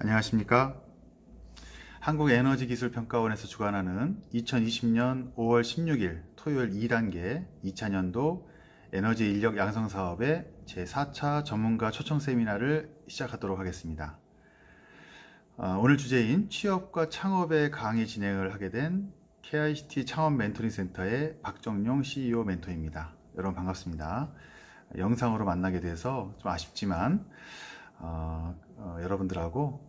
안녕하십니까? 한국에너지기술평가원에서 주관하는 2020년 5월 16일 토요일 2단계 2차년도 에너지 인력 양성 사업의 제4차 전문가 초청 세미나를 시작하도록 하겠습니다. 어, 오늘 주제인 취업과 창업의 강의 진행을 하게 된 KICT 창업 멘토링 센터의 박정용 CEO 멘토입니다. 여러분 반갑습니다. 영상으로 만나게 돼서 좀 아쉽지만 어, 어, 여러분들하고 어,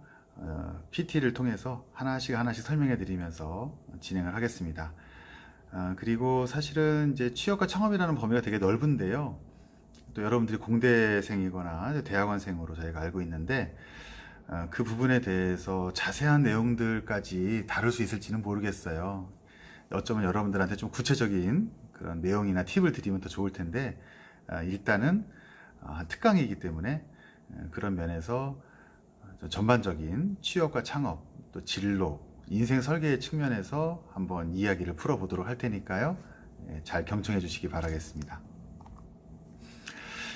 PT를 통해서 하나씩 하나씩 설명해 드리면서 진행을 하겠습니다. 어, 그리고 사실은 이제 취업과 창업이라는 범위가 되게 넓은데요. 또 여러분들이 공대생이거나 대학원생으로 저희가 알고 있는데 어, 그 부분에 대해서 자세한 내용들까지 다룰 수 있을지는 모르겠어요. 어쩌면 여러분들한테 좀 구체적인 그런 내용이나 팁을 드리면 더 좋을 텐데 어, 일단은 어, 특강이기 때문에 어, 그런 면에서 전반적인 취업과 창업, 또 진로, 인생 설계의 측면에서 한번 이야기를 풀어보도록 할 테니까요. 예, 잘 경청해 주시기 바라겠습니다.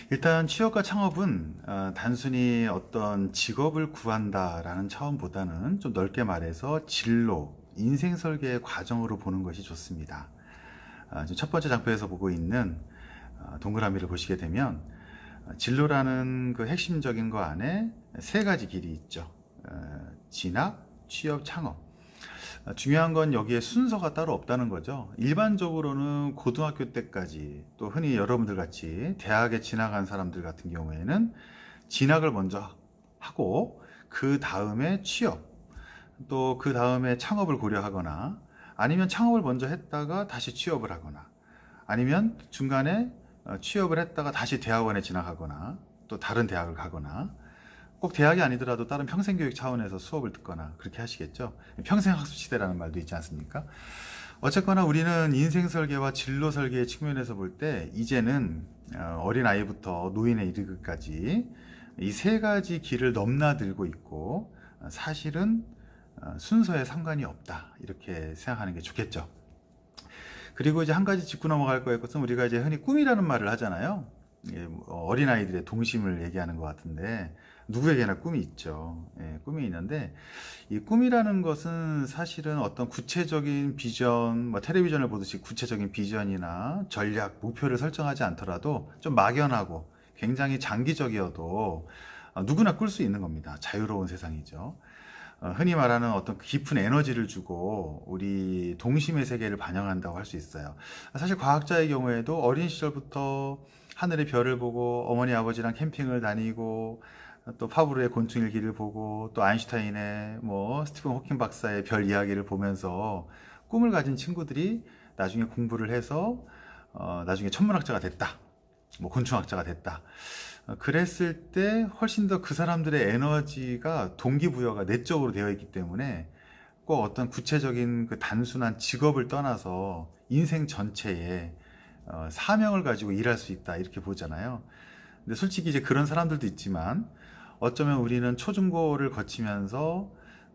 일단 취업과 창업은 어, 단순히 어떤 직업을 구한다라는 차원보다는 좀 넓게 말해서 진로, 인생 설계의 과정으로 보는 것이 좋습니다. 어, 첫 번째 장표에서 보고 있는 어, 동그라미를 보시게 되면 진로라는 그 핵심적인 거 안에 세 가지 길이 있죠. 어, 진학, 취업, 창업. 어, 중요한 건 여기에 순서가 따로 없다는 거죠. 일반적으로는 고등학교 때까지 또 흔히 여러분들 같이 대학에 진학한 사람들 같은 경우에는 진학을 먼저 하고 그 다음에 취업 또 그 다음에 창업을 고려하거나 아니면 창업을 먼저 했다가 다시 취업을 하거나 아니면 중간에 어, 취업을 했다가 다시 대학원에 진학하거나 또 다른 대학을 가거나 꼭 대학이 아니더라도 다른 평생교육 차원에서 수업을 듣거나 그렇게 하시겠죠? 평생학습 시대라는 말도 있지 않습니까? 어쨌거나 우리는 인생 설계와 진로 설계의 측면에서 볼 때 이제는 어, 어린아이부터 노인에 이르기까지 이 세 가지 길을 넘나들고 있고 어, 사실은 순서에 상관이 없다. 이렇게 생각하는 게 좋겠죠 그리고 이제 한 가지 짚고 넘어갈 거의 것은 우리가 이제 흔히 꿈이라는 말을 하잖아요. 뭐 어린아이들의 동심을 얘기하는 것 같은데 누구에게나 꿈이 있죠. 예, 꿈이 있는데 이 꿈이라는 것은 사실은 어떤 구체적인 비전, 뭐 텔레비전을 보듯이 구체적인 비전이나 전략, 목표를 설정하지 않더라도 좀 막연하고 굉장히 장기적이어도 누구나 꿀 수 있는 겁니다. 자유로운 세상이죠. 어, 흔히 말하는 어떤 깊은 에너지를 주고 우리 동심의 세계를 반영한다고 할 수 있어요. 사실 과학자의 경우에도 어린 시절부터 하늘의 별을 보고 어머니 아버지랑 캠핑을 다니고 또 파브르의 곤충일기를 보고 또 아인슈타인의 뭐 스티븐 호킹 박사의 별 이야기를 보면서 꿈을 가진 친구들이 나중에 공부를 해서 어, 나중에 천문학자가 됐다. 뭐 곤충학자가 됐다. 어, 그랬을 때 훨씬 더 그 사람들의 에너지가 동기부여가 내적으로 되어 있기 때문에 꼭 어떤 구체적인 그 단순한 직업을 떠나서 인생 전체에 어, 사명을 가지고 일할 수 있다 이렇게 보잖아요. 근데 솔직히 이제 그런 사람들도 있지만 어쩌면 우리는 초중고를 거치면서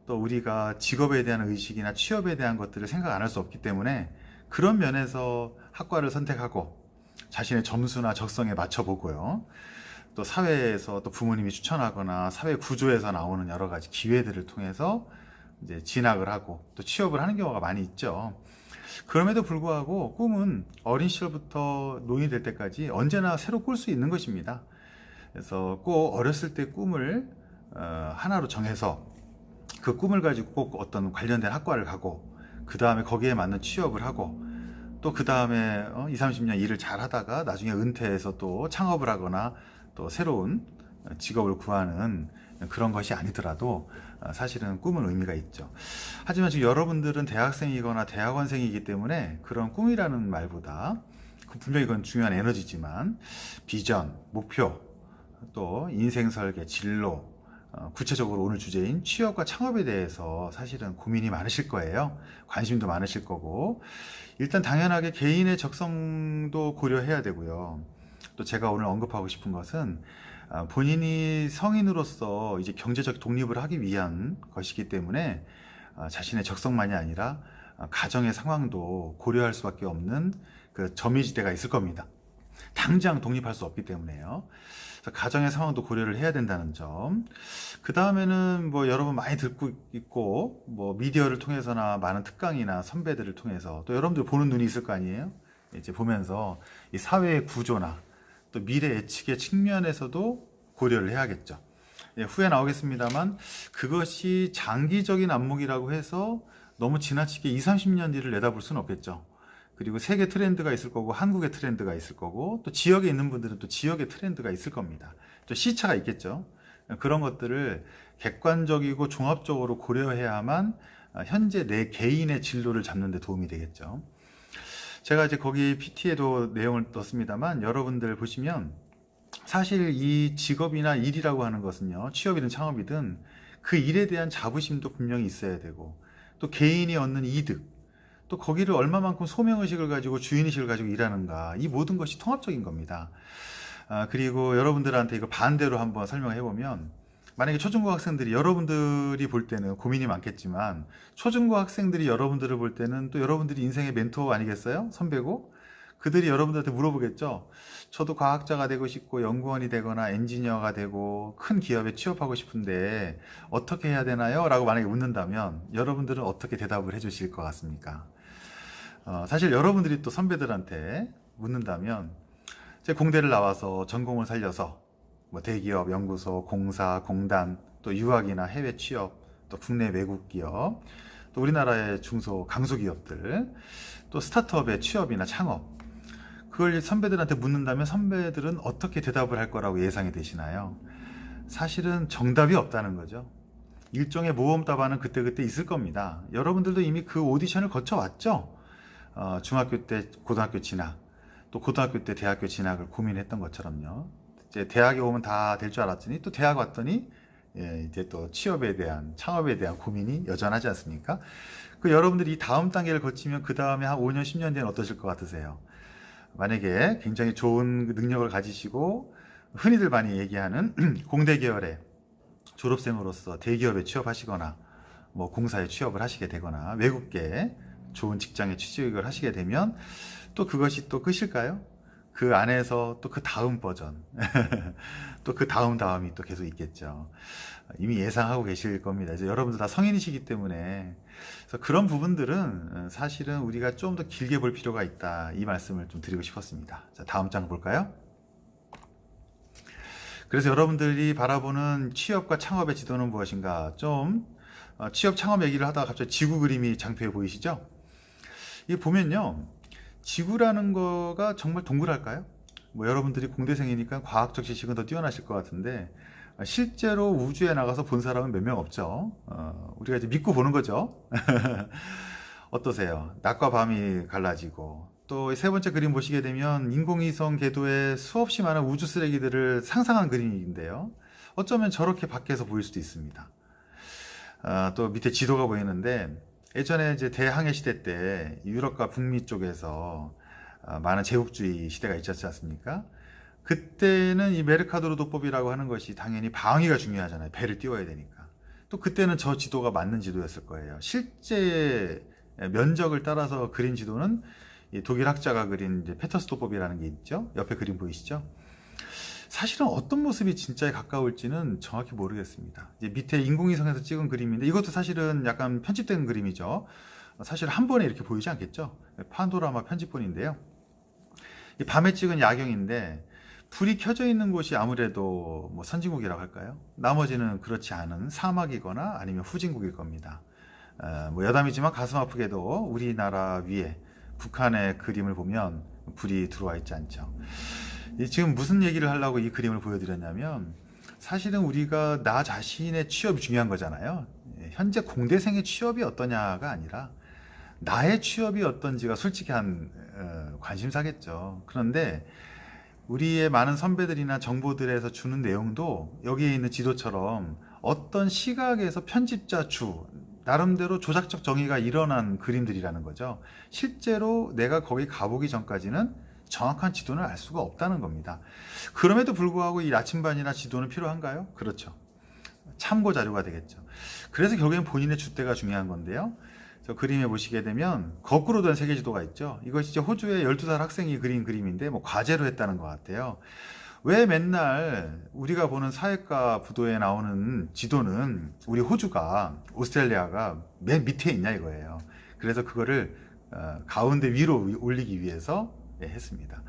또 우리가 직업에 대한 의식이나 취업에 대한 것들을 생각 안 할 수 없기 때문에 그런 면에서 학과를 선택하고 자신의 점수나 적성에 맞춰보고요 또 사회에서 또 부모님이 추천하거나 사회 구조에서 나오는 여러 가지 기회들을 통해서 이제 진학을 하고 또 취업을 하는 경우가 많이 있죠. 그럼에도 불구하고 꿈은 어린 시절부터 노인이 될 때까지 언제나 새로 꿀 수 있는 것입니다. 그래서 꼭 어렸을 때 꿈을 어, 하나로 정해서 그 꿈을 가지고 꼭 어떤 관련된 학과를 가고 그 다음에 거기에 맞는 취업을 하고 또 그 다음에 어, 20, 30년 일을 잘 하다가 나중에 은퇴해서 또 창업을 하거나 또 새로운 직업을 구하는 그런 것이 아니더라도 사실은 꿈은 의미가 있죠. 하지만 지금 여러분들은 대학생이거나 대학원생이기 때문에 그런 꿈이라는 말보다 그 분명히 그건 중요한 에너지지만 비전, 목표, 또 인생 설계, 진로 어, 구체적으로 오늘 주제인 취업과 창업에 대해서 사실은 고민이 많으실 거예요. 관심도 많으실 거고. 일단 당연하게 개인의 적성도 고려해야 되고요 또 제가 오늘 언급하고 싶은 것은 아, 본인이 성인으로서 이제 경제적 독립을 하기 위한 것이기 때문에 아, 자신의 적성만이 아니라 아, 가정의 상황도 고려할 수밖에 없는 그 점이지대가 있을 겁니다. 당장 독립할 수 없기 때문에요. 가정의 상황도 고려를 해야 된다는 점. 그 다음에는 뭐 여러분 많이 듣고 있고 뭐 미디어를 통해서나 많은 특강이나 선배들을 통해서 또 여러분들 보는 눈이 있을 거 아니에요? 이제 보면서 이 사회의 구조나 또 미래 예측의 측면에서도 고려를 해야겠죠. 예, 후에 나오겠습니다만 그것이 장기적인 안목이라고 해서 너무 지나치게 20, 30년 뒤를 내다볼 수는 없겠죠. 그리고 세계 트렌드가 있을 거고 한국의 트렌드가 있을 거고 또 지역에 있는 분들은 또 지역의 트렌드가 있을 겁니다. 또 시차가 있겠죠. 그런 것들을 객관적이고 종합적으로 고려해야만 현재 내 개인의 진로를 잡는 데 도움이 되겠죠. 제가 이제 거기 PT에도 내용을 넣습니다만 여러분들 보시면 사실 이 직업이나 일이라고 하는 것은요 취업이든 창업이든 그 일에 대한 자부심도 분명히 있어야 되고 또 개인이 얻는 이득 또 거기를 얼마만큼 소명의식을 가지고 주인의식을 가지고 일하는가 이 모든 것이 통합적인 겁니다. 아, 그리고 여러분들한테 이거 반대로 한번 설명해 보면 만약에 초중고 학생들이 여러분들이 볼 때는 고민이 많겠지만 초중고 학생들이 여러분들을 볼 때는 또 여러분들이 인생의 멘토 아니겠어요? 선배고 그들이 여러분들한테 물어보겠죠 저도 과학자가 되고 싶고 연구원이 되거나 엔지니어가 되고 큰 기업에 취업하고 싶은데 어떻게 해야 되나요? 라고 만약에 묻는다면 여러분들은 어떻게 대답을 해 주실 것 같습니까? 어, 사실 여러분들이 또 선배들한테 묻는다면 제 공대를 나와서 전공을 살려서 뭐 대기업, 연구소, 공사, 공단, 또 유학이나 해외 취업, 또 국내 외국 기업, 또 우리나라의 중소 강소기업들, 또 스타트업의 취업이나 창업 그걸 선배들한테 묻는다면 선배들은 어떻게 대답을 할 거라고 예상이 되시나요? 사실은 정답이 없다는 거죠. 일종의 모험 답안은 그때그때 있을 겁니다. 여러분들도 이미 그 오디션을 거쳐왔죠? 어, 중학교 때 고등학교 진학, 또 고등학교 때 대학교 진학을 고민했던 것처럼요. 이제 대학에 오면 다 될 줄 알았더니 또 대학 왔더니 예, 이제 또 취업에 대한 창업에 대한 고민이 여전하지 않습니까? 그 여러분들이 다음 단계를 거치면 그 다음에 한 5년 10년 뒤엔 어떠실 것 같으세요? 만약에 굉장히 좋은 그 능력을 가지시고 흔히들 많이 얘기하는 공대 계열의 졸업생으로서 대기업에 취업하시거나 뭐 공사에 취업을 하시게 되거나 외국계 좋은 직장에 취직을 하시게 되면 또 그것이 또 끝일까요? 그 안에서 또 그 다음 버전 또 그 다음 다음이 또 계속 있겠죠. 이미 예상하고 계실 겁니다. 이제 여러분들 다 성인이시기 때문에. 그래서 그런 부분들은 사실은 우리가 좀 더 길게 볼 필요가 있다. 이 말씀을 좀 드리고 싶었습니다. 자 다음 장 볼까요? 그래서 여러분들이 바라보는 취업과 창업의 지도는 무엇인가? 좀 어, 취업 창업 얘기를 하다가 갑자기 지구 그림이 장표에 보이시죠? 이 보면요 지구라는 거가 정말 동그랄까요? 뭐 여러분들이 공대생이니까 과학적 지식은 더 뛰어나실 것 같은데 실제로 우주에 나가서 본 사람은 몇 명 없죠. 어, 우리가 이제 믿고 보는 거죠. 어떠세요? 낮과 밤이 갈라지고 또 세 번째 그림 보시게 되면 인공위성 궤도에 수없이 많은 우주 쓰레기들을 상상한 그림인데요. 어쩌면 저렇게 밖에서 보일 수도 있습니다. 어, 또 밑에 지도가 보이는데 예전에 이제 대항해 시대 때 유럽과 북미 쪽에서 어, 많은 제국주의 시대가 있었지 않습니까? 그때는 이 메르카도르 도법이라고 하는 것이 당연히 방위가 중요하잖아요. 배를 띄워야 되니까. 또 그때는 저 지도가 맞는 지도였을 거예요. 실제 면적을 따라서 그린 지도는 독일 학자가 그린 페터스 도법이라는 게 있죠. 옆에 그림 보이시죠? 사실은 어떤 모습이 진짜에 가까울지는 정확히 모르겠습니다. 밑에 인공위성에서 찍은 그림인데 이것도 사실은 약간 편집된 그림이죠. 사실 한 번에 이렇게 보이지 않겠죠. 판도라마 편집본인데요. 밤에 찍은 야경인데 불이 켜져 있는 곳이 아무래도 뭐 선진국이라고 할까요? 나머지는 그렇지 않은 사막이거나 아니면 후진국일 겁니다. 어, 뭐 여담이지만 가슴 아프게도 우리나라 위에 북한의 그림을 보면 불이 들어와 있지 않죠. 지금 무슨 얘기를 하려고 이 그림을 보여드렸냐면 사실은 우리가 나 자신의 취업이 중요한 거잖아요. 예, 현재 공대생의 취업이 어떠냐가 아니라 나의 취업이 어떤지가 솔직히 한 어, 관심사겠죠. 그런데 우리의 많은 선배들이나 정보들에서 주는 내용도 여기에 있는 지도처럼 어떤 시각에서 편집자 주 나름대로 조작적 정의가 일어난 그림들이라는 거죠. 실제로 내가 거기 가보기 전까지는 정확한 지도는 알 수가 없다는 겁니다. 그럼에도 불구하고 이 나침반이나 지도는 필요한가요? 그렇죠. 참고 자료가 되겠죠. 그래서 결국엔 본인의 주대가 중요한 건데요. 저 그림에 보시게 되면 거꾸로 된 세계 지도가 있죠. 이것이 이제 호주의 12살 학생이 그린 그림인데 뭐 과제로 했다는 것 같아요. 왜 맨날 우리가 보는 사회과 부도에 나오는 지도는 우리 호주가 오스트레일리아가 맨 밑에 있냐 이거예요. 그래서 그거를 어, 가운데 위로 올리기 위해서 예, 했습니다.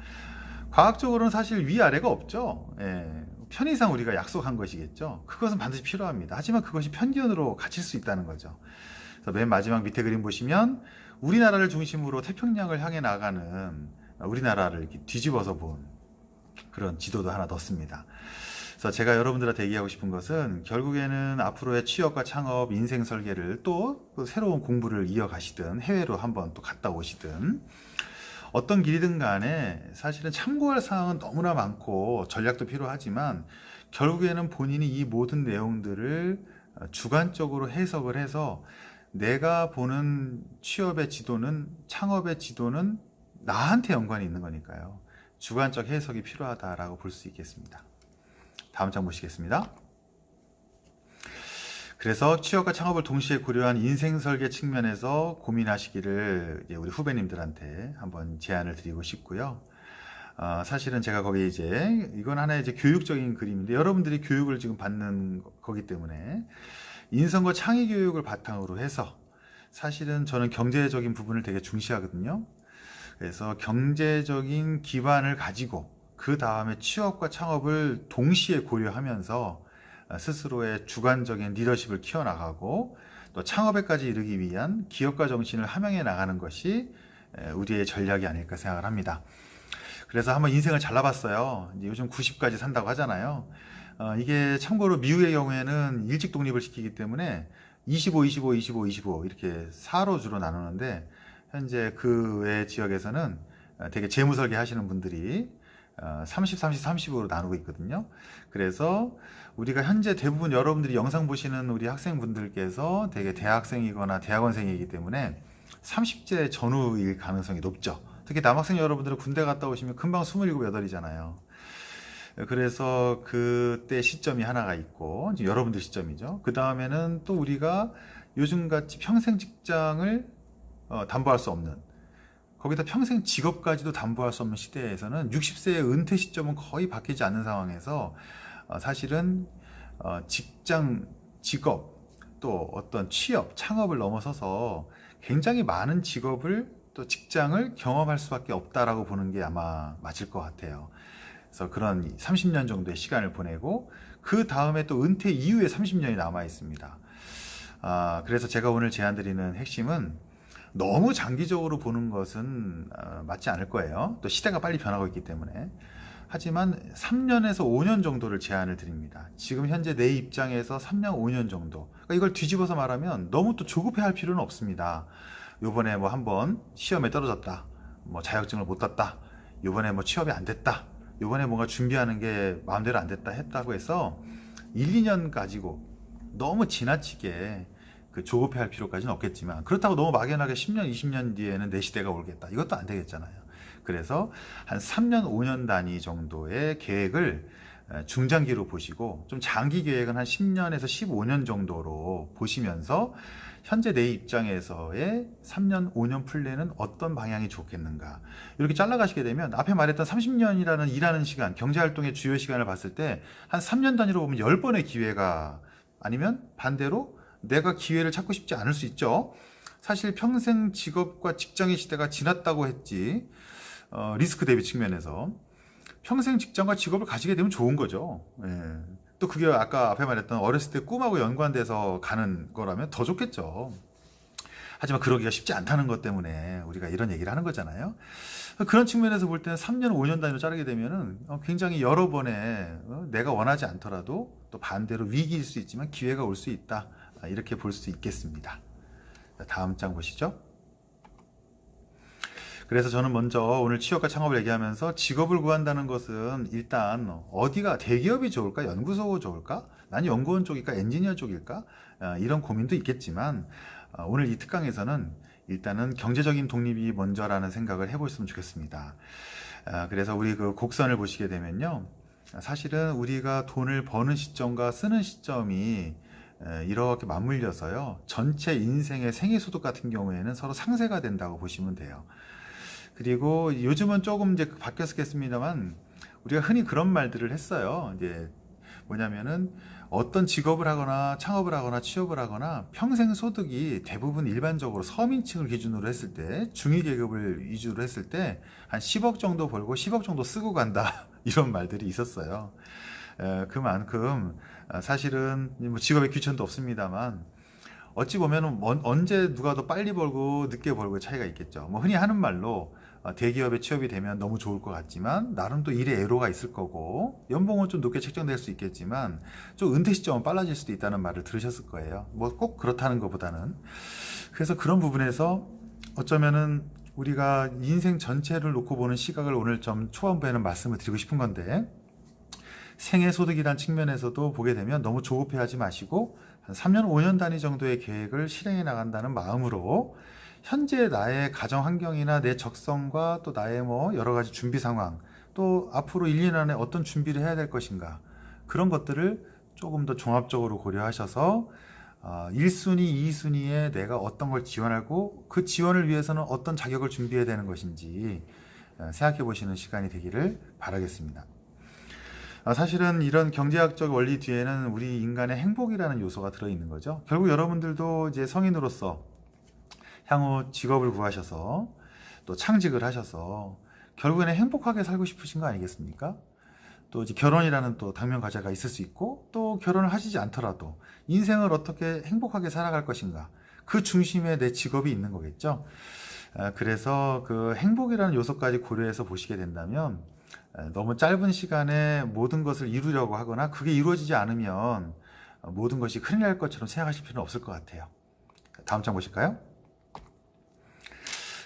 과학적으로는 사실 위아래가 없죠. 예, 편의상 우리가 약속한 것이겠죠. 그것은 반드시 필요합니다. 하지만 그것이 편견으로 갇힐 수 있다는 거죠. 그래서 맨 마지막 밑에 그림 보시면 우리나라를 중심으로 태평양을 향해 나가는 우리나라를 뒤집어서 본 그런 지도도 하나 넣습니다. 그래서 제가 여러분들한테 얘기하고 싶은 것은 결국에는 앞으로의 취업과 창업, 인생 설계를 또그 새로운 공부를 이어가시든 해외로 한번 또 갔다 오시든 어떤 길이든 간에 사실은 참고할 사항은 너무나 많고 전략도 필요하지만 결국에는 본인이 이 모든 내용들을 주관적으로 해석을 해서 내가 보는 취업의 지도는 창업의 지도는 나한테 연관이 있는 거니까요. 주관적 해석이 필요하다라고 볼 수 있겠습니다. 다음 장 보시겠습니다. 그래서 취업과 창업을 동시에 고려한 인생 설계 측면에서 고민하시기를 우리 후배님들한테 한번 제안을 드리고 싶고요. 어, 사실은 제가 거기 이제 이건 하나의 이제 교육적인 그림인데 여러분들이 교육을 지금 받는 거기 때문에 인성과 창의 교육을 바탕으로 해서 사실은 저는 경제적인 부분을 되게 중시하거든요. 그래서 경제적인 기반을 가지고 그 다음에 취업과 창업을 동시에 고려하면서 스스로의 주관적인 리더십을 키워나가고 또 창업에까지 이르기 위한 기업가 정신을 함양해 나가는 것이 우리의 전략이 아닐까 생각을 합니다. 그래서 한번 인생을 잘라봤어요. 요즘 90까지 산다고 하잖아요. 어, 이게 참고로 미국의 경우에는 일찍 독립을 시키기 때문에 25, 25, 25, 25 이렇게 4로 주로 나누는데 현재 그 외 지역에서는 되게 재무 설계 하시는 분들이 30, 30, 30으로 나누고 있거든요. 그래서 우리가 현재 대부분 여러분들이 영상 보시는 우리 학생분들께서 되게 대학생이거나 대학원생이기 때문에 30제 전후일 가능성이 높죠. 특히 남학생 여러분들은 군대 갔다 오시면 금방 27, 8이잖아요. 그래서 그때 시점이 하나가 있고 여러분들 시점이죠. 그 다음에는 또 우리가 요즘같이 평생 직장을 어, 담보할 수 없는 거기다 평생 직업까지도 담보할 수 없는 시대에서는 60세의 은퇴 시점은 거의 바뀌지 않는 상황에서 어, 사실은 어, 직장, 직업, 또 어떤 취업, 창업을 넘어서서 굉장히 많은 직업을 또 직장을 경험할 수밖에 없다라고 보는 게 아마 맞을 것 같아요. 그래서 그런 30년 정도의 시간을 보내고 그 다음에 또 은퇴 이후에 30년이 남아 있습니다. 아, 그래서 제가 오늘 제안 드리는 핵심은 너무 장기적으로 보는 것은 어, 맞지 않을 거예요. 또 시대가 빨리 변하고 있기 때문에. 하지만 3년에서 5년 정도를 제안을 드립니다. 지금 현재 내 입장에서 3년, 5년 정도. 그러니까 이걸 뒤집어서 말하면 너무 또 조급해 할 필요는 없습니다. 요번에 뭐 한번 시험에 떨어졌다. 뭐 자격증을 못 땄다. 요번에 뭐 취업이 안 됐다. 요번에 뭔가 준비하는 게 마음대로 안 됐다 했다고 해서 1, 2년 가지고 너무 지나치게 그 조급해할 필요까지는 없겠지만 그렇다고 너무 막연하게 10년, 20년 뒤에는 내 시대가 오겠다. 이것도 안 되겠잖아요. 그래서 한 3년, 5년 단위 정도의 계획을 중장기로 보시고 좀 장기 계획은 한 10년에서 15년 정도로 보시면서 현재 내 입장에서의 3년, 5년 플랜은 어떤 방향이 좋겠는가 이렇게 잘라가시게 되면 앞에 말했던 30년이라는 일하는 시간, 경제활동의 주요 시간을 봤을 때 한 3년 단위로 보면 10번의 기회가 아니면 반대로 내가 기회를 찾고 싶지 않을 수 있죠. 사실 평생 직업과 직장의 시대가 지났다고 했지 어, 리스크 대비 측면에서 평생 직장과 직업을 가지게 되면 좋은 거죠. 예. 또 그게 아까 앞에 말했던 어렸을 때 꿈하고 연관돼서 가는 거라면 더 좋겠죠. 하지만 그러기가 쉽지 않다는 것 때문에 우리가 이런 얘기를 하는 거잖아요. 그런 측면에서 볼 때는 3년, 5년 단위로 자르게 되면은 어, 굉장히 여러 번의 어, 내가 원하지 않더라도 또 반대로 위기일 수 있지만 기회가 올 수 있다. 아, 이렇게 볼 수 있겠습니다. 다음 장 보시죠. 그래서 저는 먼저 오늘 취업과 창업을 얘기하면서 직업을 구한다는 것은 일단 어디가 대기업이 좋을까? 연구소 좋을까? 난 연구원 쪽일까? 엔지니어 쪽일까? 아, 이런 고민도 있겠지만 아, 오늘 이 특강에서는 일단은 경제적인 독립이 먼저라는 생각을 해보셨으면 좋겠습니다. 그래서 우리 그 곡선을 보시게 되면요. 사실은 우리가 돈을 버는 시점과 쓰는 시점이 에, 이렇게 맞물려서요. 전체 인생의 생애소득 같은 경우에는 서로 상쇄가 된다고 보시면 돼요. 그리고 요즘은 조금 이제 바뀌었겠습니다만 우리가 흔히 그런 말들을 했어요. 이제 뭐냐면은 어떤 직업을 하거나 창업을 하거나 취업을 하거나 평생 소득이 대부분 일반적으로 서민층을 기준으로 했을 때 중위 계급을 위주로 했을 때 한 10억 정도 벌고 10억 정도 쓰고 간다 이런 말들이 있었어요. 에, 그만큼 아, 사실은 뭐 직업의 귀천도 없습니다만 어찌 보면 언제 누가 더 빨리 벌고 늦게 벌고 차이가 있겠죠. 뭐 흔히 하는 말로 어, 대기업에 취업이 되면 너무 좋을 것 같지만 나름 또 일의 애로가 있을 거고 연봉은 좀 높게 책정될 수 있겠지만 좀 은퇴 시점은 빨라질 수도 있다는 말을 들으셨을 거예요. 뭐 꼭 그렇다는 것보다는 그래서 그런 부분에서 어쩌면은 우리가 인생 전체를 놓고 보는 시각을 오늘 좀 초반부에는 말씀을 드리고 싶은 건데 생애 소득이란 측면에서도 보게 되면 너무 조급해하지 마시고 한 3년 5년 단위 정도의 계획을 실행해 나간다는 마음으로 현재 나의 가정 환경이나 내 적성과 또 나의 뭐 여러 가지 준비 상황 또 앞으로 1, 2년 안에 어떤 준비를 해야 될 것인가 그런 것들을 조금 더 종합적으로 고려하셔서 어, 1순위, 2순위에 내가 어떤 걸 지원하고 그 지원을 위해서는 어떤 자격을 준비해야 되는 것인지 어, 생각해 보시는 시간이 되기를 바라겠습니다. 아, 사실은 이런 경제학적 원리 뒤에는 우리 인간의 행복이라는 요소가 들어있는 거죠. 결국 여러분들도 이제 성인으로서 향후 직업을 구하셔서 또 창직을 하셔서 결국에는 행복하게 살고 싶으신 거 아니겠습니까? 또 이제 결혼이라는 또 당면 과제가 있을 수 있고 또 결혼을 하시지 않더라도 인생을 어떻게 행복하게 살아갈 것인가 그 중심에 내 직업이 있는 거겠죠. 아, 그래서 그 행복이라는 요소까지 고려해서 보시게 된다면 너무 짧은 시간에 모든 것을 이루려고 하거나 그게 이루어지지 않으면 모든 것이 큰일 날 것처럼 생각하실 필요는 없을 것 같아요. 다음 장 보실까요?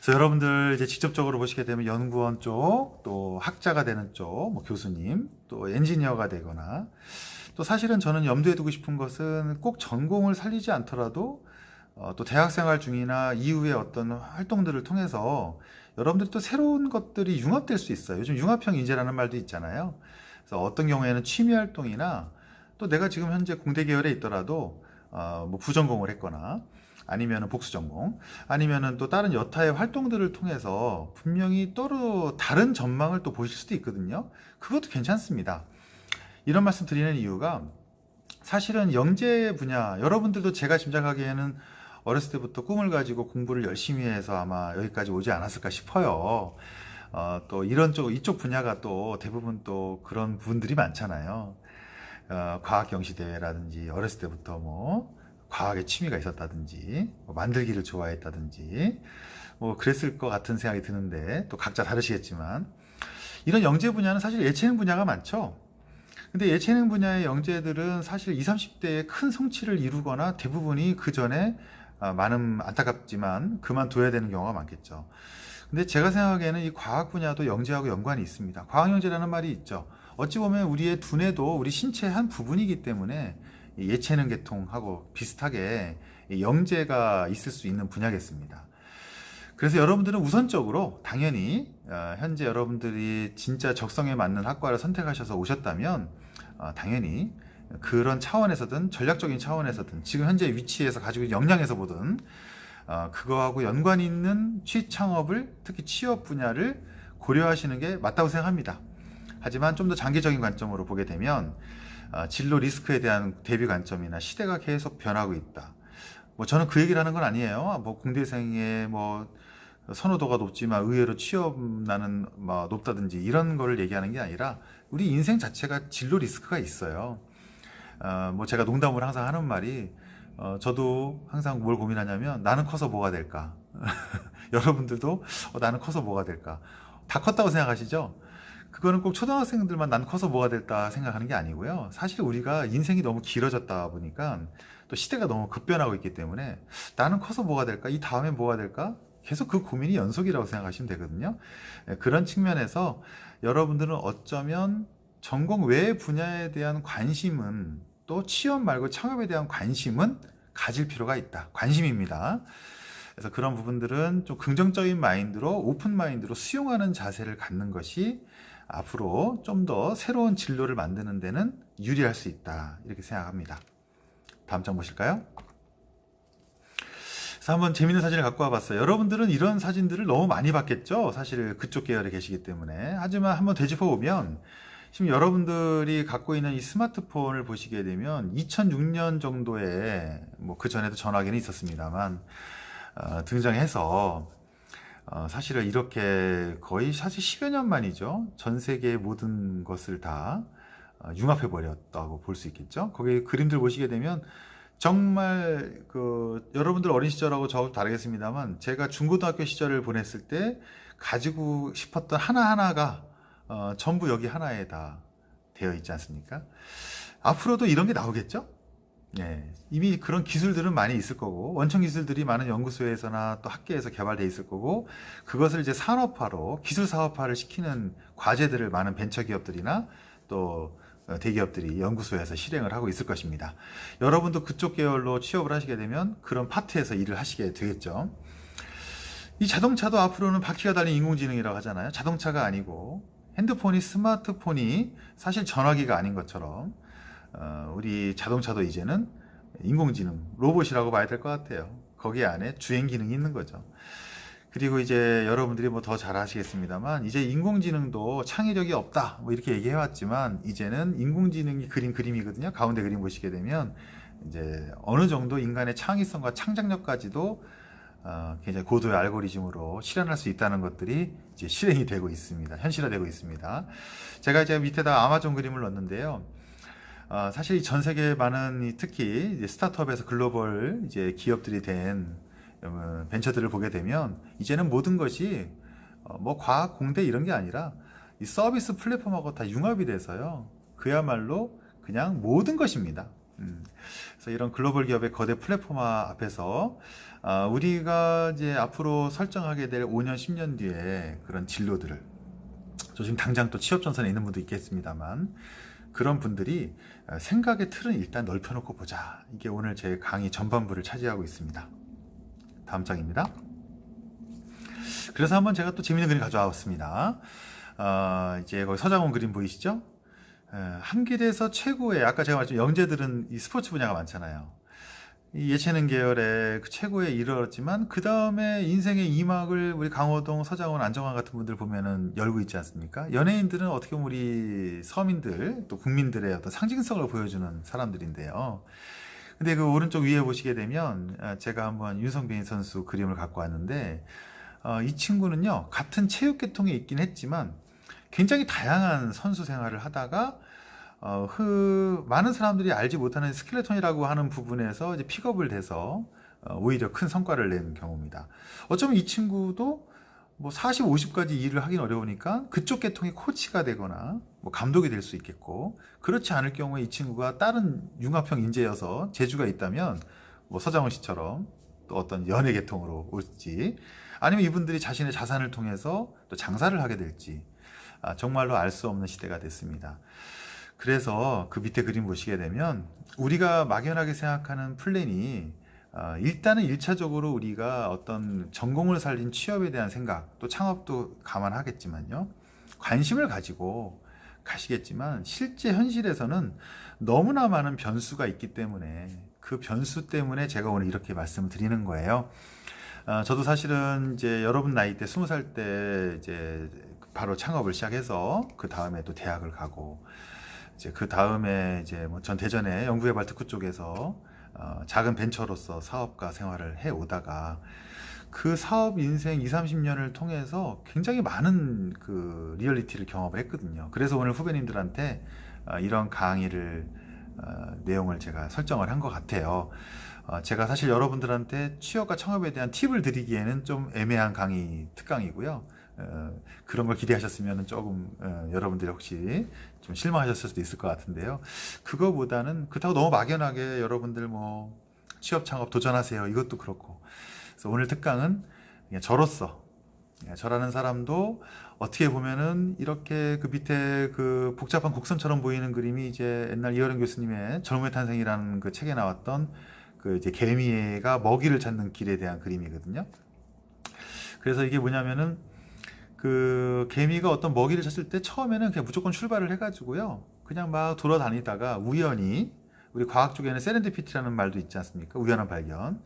그래서 여러분들 이제 직접적으로 보시게 되면 연구원 쪽, 또 학자가 되는 쪽, 뭐 교수님, 또 엔지니어가 되거나 또 사실은 저는 염두에 두고 싶은 것은 꼭 전공을 살리지 않더라도 어, 또 대학생활 중이나 이후에 어떤 활동들을 통해서 여러분들이 또 새로운 것들이 융합될 수 있어요. 요즘 융합형 인재라는 말도 있잖아요. 그래서 어떤 경우에는 취미 활동이나 또 내가 지금 현재 공대 계열에 있더라도 어, 뭐 부전공을 했거나 아니면 복수 전공 아니면 또 다른 여타의 활동들을 통해서 분명히 또로 다른 전망을 또 보실 수도 있거든요 그것도 괜찮습니다 이런 말씀 드리는 이유가 사실은 영재 분야 여러분들도 제가 짐작하기에는 어렸을 때부터 꿈을 가지고 공부를 열심히 해서 아마 여기까지 오지 않았을까 싶어요. 어, 또 이런 쪽 이쪽 분야가 또 대부분 또 그런 분들이 많잖아요. 어, 과학 경시 대회라든지 어렸을 때부터 뭐 과학에 취미가 있었다든지 뭐 만들기를 좋아했다든지 뭐 그랬을 것 같은 생각이 드는데 또 각자 다르시겠지만 이런 영재 분야는 사실 예체능 분야가 많죠. 근데 예체능 분야의 영재들은 사실 20, 30대에 큰 성취를 이루거나 대부분이 그 전에 아, 많은 안타깝지만 그만둬야 되는 경우가 많겠죠. 근데 제가 생각에는 이 과학 분야도 영재하고 연관이 있습니다. 과학 영재라는 말이 있죠. 어찌 보면 우리의 두뇌도 우리 신체의 한 부분이기 때문에 예체능 계통하고 비슷하게 영재가 있을 수 있는 분야겠습니다. 그래서 여러분들은 우선적으로 당연히 어, 현재 여러분들이 진짜 적성에 맞는 학과를 선택하셔서 오셨다면 어, 당연히 그런 차원에서든 전략적인 차원에서든 지금 현재 위치에서 가지고 있는 역량에서 보든 어, 그거하고 연관 있는 취창업을 특히 취업 분야를 고려하시는 게 맞다고 생각합니다. 하지만 좀 더 장기적인 관점으로 보게 되면 아, 진로 리스크에 대한 대비 관점이나 시대가 계속 변하고 있다. 뭐 저는 그 얘기를 하는 건 아니에요. 뭐 공대생의 뭐 선호도가 높지만 의외로 취업 나는 뭐 높다든지 이런 거를 얘기하는 게 아니라 우리 인생 자체가 진로 리스크가 있어요. 어, 뭐 제가 농담으로 항상 하는 말이 어, 저도 항상 뭘 고민하냐면 나는 커서 뭐가 될까? 여러분들도 어, 나는 커서 뭐가 될까? 다 컸다고 생각하시죠? 그거는 꼭 초등학생들만 난 커서 뭐가 될까 생각하는 게 아니고요. 사실 우리가 인생이 너무 길어졌다 보니까 또 시대가 너무 급변하고 있기 때문에 나는 커서 뭐가 될까? 이 다음에 뭐가 될까? 계속 그 고민이 연속이라고 생각하시면 되거든요. 네, 그런 측면에서 여러분들은 어쩌면 전공 외 분야에 대한 관심은 또 취업 말고 창업에 대한 관심은 가질 필요가 있다. 관심입니다. 그래서 그런 부분들은 좀 긍정적인 mind로 open mind로 수용하는 자세를 갖는 것이 앞으로 좀 더 새로운 진로를 만드는 데는 유리할 수 있다 이렇게 생각합니다 다음 장 보실까요? 그래서 한번 재밌는 사진을 갖고 와봤어요. 여러분들은 이런 사진들을 너무 많이 봤겠죠? 사실 그쪽 계열에 계시기 때문에. 하지만 한번 되짚어 보면 지금 여러분들이 갖고 있는 이 스마트폰을 보시게 되면 2006년 정도에 뭐 그 전에도 전화기는 있었습니다만 어, 등장해서 어, 사실은 이렇게 거의 사실 10여 년 만이죠. 전 세계의 모든 것을 다 어, 융합해 버렸다고 볼 수 있겠죠. 거기 그림들 보시게 되면 정말 그 여러분들 어린 시절하고 저하고 다르겠습니다만 제가 중고등학교 시절을 보냈을 때 가지고 싶었던 하나하나가 어, 전부 여기 하나에 다 되어 있지 않습니까? 앞으로도 이런 게 나오겠죠? 예, 이미 그런 기술들은 많이 있을 거고 원천 기술들이 많은 연구소에서나 또 학계에서 개발돼 있을 거고 그것을 이제 산업화로 기술 사업화를 시키는 과제들을 많은 벤처 기업들이나 또 대기업들이 연구소에서 실행을 하고 있을 것입니다. 여러분도 그쪽 계열로 취업을 하시게 되면 그런 파트에서 일을 하시게 되겠죠. 이 자동차도 앞으로는 바퀴가 달린 인공지능이라고 하잖아요. 자동차가 아니고 핸드폰이 스마트폰이 사실 전화기가 아닌 것처럼 어, 우리 자동차도 이제는 인공지능 로봇이라고 봐야 될 것 같아요. 거기 안에 주행 기능이 있는 거죠. 그리고 이제 여러분들이 뭐 더 잘 아시겠습니다만 이제 인공지능도 창의력이 없다 뭐 이렇게 얘기해 왔지만 이제는 인공지능이 그린 그림이거든요. 가운데 그림 보시게 되면 이제 어느 정도 인간의 창의성과 창작력까지도 어, 굉장히 고도의 알고리즘으로 실현할 수 있다는 것들이 이제 실행이 되고 있습니다. 현실화되고 있습니다. 제가 이제 밑에다 아마존 그림을 넣었는데요. 어, 사실 전 세계 많은 특히 스타트업에서 글로벌 이제 기업들이 된 어, 벤처들을 보게 되면 이제는 모든 것이 어, 뭐 과학 공대 이런 게 아니라 이 서비스 플랫폼하고 다 융합이 돼서요. 그야말로 그냥 모든 것입니다. 음, 그래서 이런 글로벌 기업의 거대 플랫폼화 앞에서 아, 우리가 이제 앞으로 설정하게 될 5년, 10년 뒤에 그런 진로들을 저 지금 당장 또 취업 전선에 있는 분도 있겠습니다만 그런 분들이 생각의 틀은 일단 넓혀놓고 보자. 이게 오늘 제 강의 전반부를 차지하고 있습니다. 다음 장입니다. 그래서 한번 제가 또 재밌는 그림 가져왔습니다. 어, 이제 거기 서장훈 그림 보이시죠? 한길에서 최고의 아까 제가 말했죠 영재들은 이 스포츠 분야가 많잖아요. 이 예체능 계열의 그 최고에 이르렀지만 그 다음에 인생의 이막을 우리 강호동, 서장훈, 안정환 같은 분들 보면은 열고 있지 않습니까? 연예인들은 어떻게 보면 우리 서민들 또 국민들의 어떤 상징성을 보여주는 사람들인데요. 근데 그 오른쪽 위에 보시게 되면 아, 제가 한번 윤성빈 선수 그림을 갖고 왔는데 어, 이 친구는요 같은 체육계통에 있긴 했지만 굉장히 다양한 선수 생활을 하다가 어, 그 많은 사람들이 알지 못하는 스켈레톤이라고 하는 부분에서 이제 픽업을 돼서 어, 오히려 큰 성과를 낸 경우입니다. 어쩌면 이 친구도 뭐 40, 50까지 일을 하긴 어려우니까 그쪽 계통의 코치가 되거나 뭐 감독이 될 수 있겠고 그렇지 않을 경우에 이 친구가 다른 융합형 인재여서 재주가 있다면 뭐 서장훈 씨처럼 또 어떤 연예 계통으로 올지 아니면 이분들이 자신의 자산을 통해서 또 장사를 하게 될지 아, 정말로 알 수 없는 시대가 됐습니다. 그래서 그 밑에 그림 보시게 되면 우리가 막연하게 생각하는 플랜이 어, 일단은 1차적으로 우리가 어떤 전공을 살린 취업에 대한 생각 또 창업도 감안하겠지만요. 관심을 가지고 가시겠지만 실제 현실에서는 너무나 많은 변수가 있기 때문에 그 변수 때문에 제가 오늘 이렇게 말씀을 드리는 거예요. 어, 저도 사실은 이제 여러분 나이 때 20살 때 이제 바로 창업을 시작해서 그 다음에 또 대학을 가고 이제 그 다음에 이제 뭐 전 대전의 연구개발 특구 쪽에서 어, 작은 벤처로서 사업가 생활을 해 오다가 그 사업 인생 2, 30년을 통해서 굉장히 많은 그 리얼리티를 경험을 했거든요. 그래서 오늘 후배님들한테 어, 이런 강의를 어, 내용을 제가 설정을 한 것 같아요. 어, 제가 사실 여러분들한테 취업과 창업에 대한 팁을 드리기에는 좀 애매한 강의 특강이고요. 어, 그런 걸 기대하셨으면 조금 어, 여러분들이 혹시 좀 실망하셨을 수도 있을 것 같은데요. 그거보다는 그렇다고 너무 막연하게 여러분들 뭐 취업 창업 도전하세요. 이것도 그렇고. 그래서 오늘 특강은 저로서 저라는 사람도 어떻게 보면은 이렇게 그 밑에 그 복잡한 곡선처럼 보이는 그림이 이제 옛날 이어령 교수님의 젊음의 탄생이라는 그 책에 나왔던 그 이제 개미가 먹이를 찾는 길에 대한 그림이거든요. 그래서 이게 뭐냐면은 그 개미가 어떤 먹이를 찾을 때 처음에는 그냥 무조건 출발을 해가지고요. 그냥 막 돌아다니다가 우연히 우리 과학 쪽에는 세렌디피티라는 말도 있지 않습니까? 우연한 발견.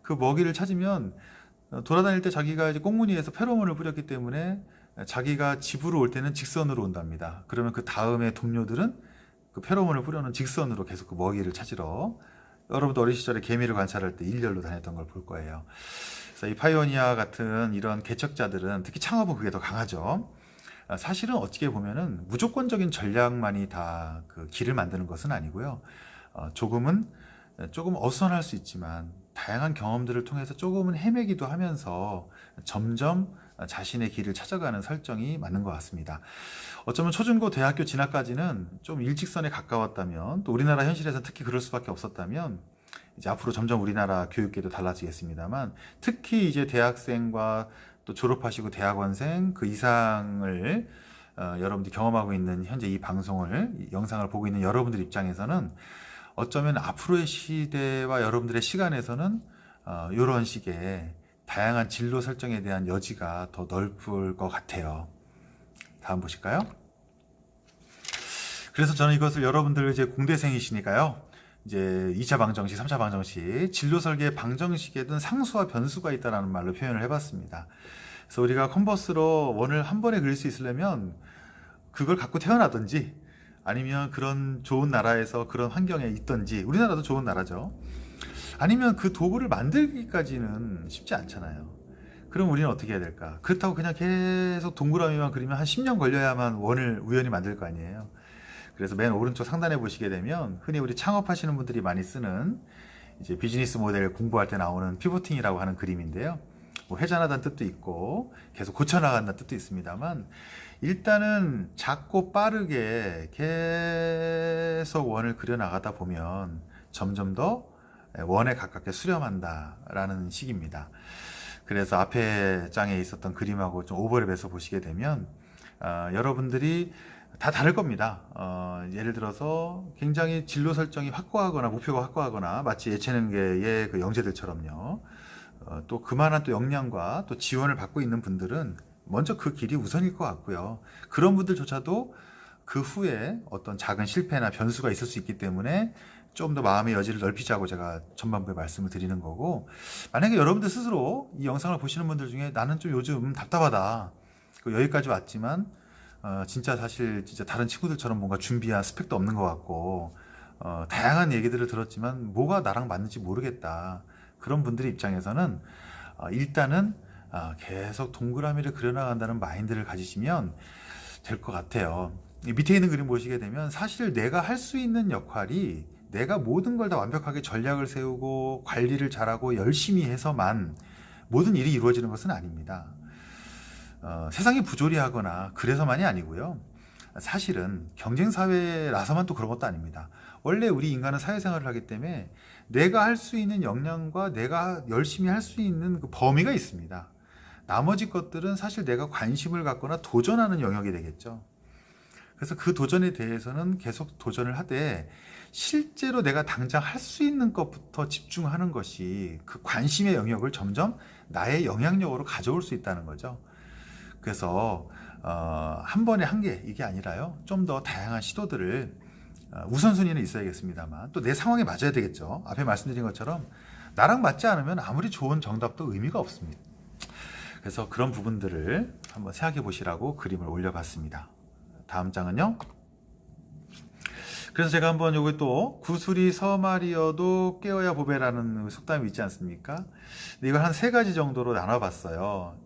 그 먹이를 찾으면 어, 돌아다닐 때 자기가 이제 꽁무니에서 페로몬을 뿌렸기 때문에 자기가 집으로 올 때는 직선으로 온답니다. 그러면 그 다음에 동료들은 그 페로몬을 뿌려놓은 직선으로 계속 그 먹이를 찾으러 여러분도 어린 시절에 개미를 관찰할 때 일렬로 다녔던 걸 볼 거예요. 그래서 이 파이오니아 같은 이런 개척자들은 특히 창업은 그게 더 강하죠. 아, 사실은 어떻게 보면은 무조건적인 전략만이 다 그 길을 만드는 것은 아니고요. 어, 조금은 조금 어수선할 수 있지만 다양한 경험들을 통해서 조금은 헤매기도 하면서 점점 자신의 길을 찾아가는 설정이 맞는 것 같습니다. 어쩌면 초중고 대학교 진학까지는 좀 일직선에 가까웠다면 또 우리나라 현실에서 특히 그럴 수밖에 없었다면 이제 앞으로 점점 우리나라 교육계도 달라지겠습니다만 특히 이제 대학생과 또 졸업하시고 대학원생 그 이상을 어, 여러분들이 경험하고 있는 현재 이 방송을 이 영상을 보고 있는 여러분들 입장에서는 어쩌면 앞으로의 시대와 여러분들의 시간에서는 어, 이런 식의 다양한 진로 설정에 대한 여지가 더 넓을 것 같아요. 다음 보실까요? 그래서 저는 이것을 여러분들 이제 공대생이시니까요. 이제 2차 방정식, 3차 방정식, 진로 설계 방정식에든 상수와 변수가 있다는 말로 표현을 해봤습니다. 그래서 우리가 컨버스로 원을 한 번에 그릴 수 있으려면 그걸 갖고 태어나든지 아니면 그런 좋은 나라에서 그런 환경에 있던지 우리나라도 좋은 나라죠. 아니면 그 도구를 만들기까지는 쉽지 않잖아요. 그럼 우리는 어떻게 해야 될까? 그렇다고 그냥 계속 동그라미만 그리면 한 10년 걸려야만 원을 우연히 만들 거 아니에요. 그래서 맨 오른쪽 상단에 보시게 되면 흔히 우리 창업하시는 분들이 많이 쓰는 이제 비즈니스 모델 공부할 때 나오는 피보팅이라고 하는 그림인데요. 뭐 회전하다는 뜻도 있고 계속 고쳐나간다는 뜻도 있습니다만 일단은 작고 빠르게 계속 원을 그려나가다 보면 점점 더 원에 가깝게 수렴한다라는 식입니다. 그래서 앞에 장에 있었던 그림하고 좀 오버랩해서 보시게 되면 어, 여러분들이 다 다를 겁니다. 어, 예를 들어서 굉장히 진로 설정이 확고하거나 목표가 확고하거나 마치 예체능계의 그 영재들처럼요. 어, 또 그만한 또 역량과 또 지원을 받고 있는 분들은 먼저 그 길이 우선일 것 같고요. 그런 분들조차도 그 후에 어떤 작은 실패나 변수가 있을 수 있기 때문에 좀 더 마음의 여지를 넓히자고 제가 전반부에 말씀을 드리는 거고 만약에 여러분들 스스로 이 영상을 보시는 분들 중에 나는 좀 요즘 답답하다 그 여기까지 왔지만 어, 진짜 사실 진짜 다른 친구들처럼 뭔가 준비한 스펙도 없는 것 같고 어, 다양한 얘기들을 들었지만 뭐가 나랑 맞는지 모르겠다. 그런 분들의 입장에서는 어, 일단은 어, 계속 동그라미를 그려나간다는 마인드를 가지시면 될 것 같아요. 밑에 있는 그림 보시게 되면 사실 내가 할 수 있는 역할이 내가 모든 걸 다 완벽하게 전략을 세우고 관리를 잘하고 열심히 해서만 모든 일이 이루어지는 것은 아닙니다 어, 세상이 부조리하거나 그래서만이 아니고요. 사실은 경쟁사회라서만 또 그런 것도 아닙니다. 원래 우리 인간은 사회생활을 하기 때문에 내가 할 수 있는 역량과 내가 열심히 할 수 있는 그 범위가 있습니다. 나머지 것들은 사실 내가 관심을 갖거나 도전하는 영역이 되겠죠. 그래서 그 도전에 대해서는 계속 도전을 하되 실제로 내가 당장 할 수 있는 것부터 집중하는 것이 그 관심의 영역을 점점 나의 영향력으로 가져올 수 있다는 거죠 그래서 어, 한 번에 한 개 이게 아니라요. 좀 더 다양한 시도들을 어, 우선순위는 있어야겠습니다만 또 내 상황에 맞아야 되겠죠. 앞에 말씀드린 것처럼 나랑 맞지 않으면 아무리 좋은 정답도 의미가 없습니다. 그래서 그런 부분들을 한번 생각해 보시라고 그림을 올려봤습니다. 다음 장은요. 그래서 제가 한번 요거 또 구슬이 서말이어도 깨어야 보배라는 속담이 있지 않습니까? 이걸 한 세 가지 정도로 나눠봤어요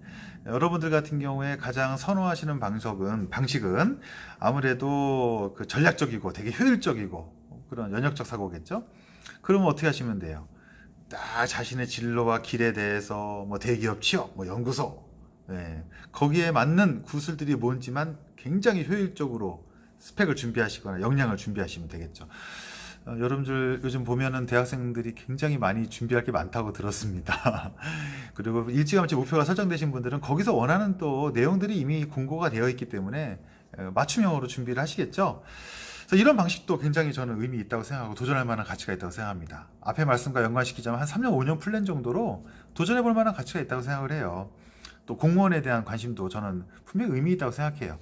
여러분들 같은 경우에 가장 선호하시는 방식은 방식은 아무래도 그 전략적이고 되게 효율적이고 그런 연역적 사고겠죠? 그러면 어떻게 하시면 돼요? 딱 자신의 진로와 길에 대해서 뭐 대기업 취업 뭐 연구소. 네. 거기에 맞는 구슬들이 뭔지만 굉장히 효율적으로 스펙을 준비하시거나 역량을 준비하시면 되겠죠 어, 여러분들 요즘 보면은 대학생들이 굉장히 많이 준비할 게 많다고 들었습니다. 그리고 일찌감치 목표가 설정되신 분들은 거기서 원하는 또 내용들이 이미 공고가 되어 있기 때문에 어, 맞춤형으로 준비를 하시겠죠? 이런 방식도 굉장히 저는 의미 있다고 생각하고 도전할 만한 가치가 있다고 생각합니다. 앞에 말씀과 연관시키자면 한 3년 5년 플랜 정도로 도전해 볼 만한 가치가 있다고 생각을 해요. 또 공무원에 대한 관심도 저는 분명히 의미 있다고 생각해요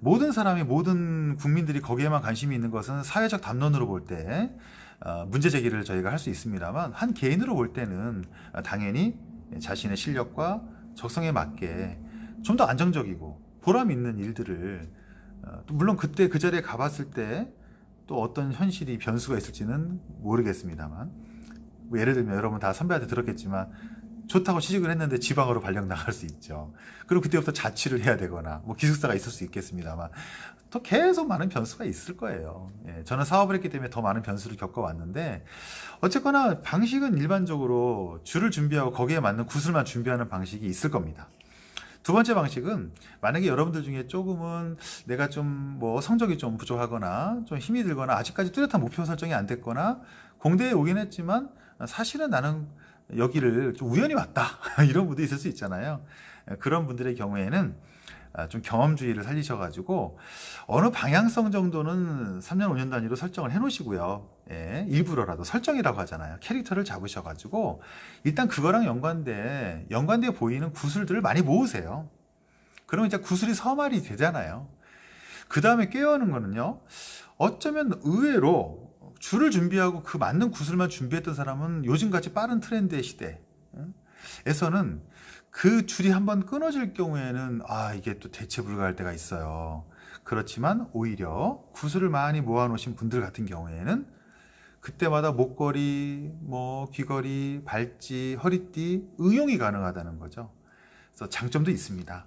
모든 사람이 모든 국민들이 거기에만 관심이 있는 것은 사회적 담론으로 볼때 어, 문제 제기를 저희가 할 수 있습니다만 한 개인으로 볼 때는 당연히 자신의 실력과 적성에 맞게 좀 더 안정적이고 보람 있는 일들을 어, 또 물론 그때 그 자리에 가봤을 때 또 어떤 현실이 변수가 있을지는 모르겠습니다만. 뭐 예를 들면 여러분 다 선배한테 들었겠지만 좋다고 취직을 했는데 지방으로 발령 나갈 수 있죠. 그리고 그때부터 자취를 해야 되거나 뭐 기숙사가 있을 수 있겠습니다만 또 계속 많은 변수가 있을 거예요. 예, 저는 사업을 했기 때문에 더 많은 변수를 겪어왔는데 어쨌거나 방식은 일반적으로 줄을 준비하고 거기에 맞는 구슬만 준비하는 방식이 있을 겁니다. 두 번째 방식은 만약에 여러분들 중에 조금은 내가 좀 뭐 성적이 좀 부족하거나 좀 힘이 들거나 아직까지 뚜렷한 목표 설정이 안 됐거나 공대에 오긴 했지만 사실은 나는 여기를 좀 우연히 왔다. 이런 분도 있을 수 있잖아요. 그런 분들의 경우에는 아, 좀 경험주의를 살리셔가지고 어느 방향성 정도는 3년 5년 단위로 설정을 해 놓으시고요. 예, 일부러라도 설정이라고 하잖아요. 캐릭터를 잡으셔가지고 일단 그거랑 연관돼 연관돼 보이는 구슬들을 많이 모으세요. 그러면 이제 구슬이 서말이 되잖아요. 그 다음에 깨어오는 거는요 어쩌면 의외로 줄을 준비하고 그 맞는 구슬만 준비했던 사람은 요즘같이 빠른 트렌드의 시대에서는 그 줄이 한번 끊어질 경우에는 아 이게 또 대체 불가할 때가 있어요. 그렇지만 오히려 구슬을 많이 모아 놓으신 분들 같은 경우에는 그때마다 목걸이, 뭐 귀걸이, 발찌, 허리띠 응용이 가능하다는 거죠. 그래서 장점도 있습니다.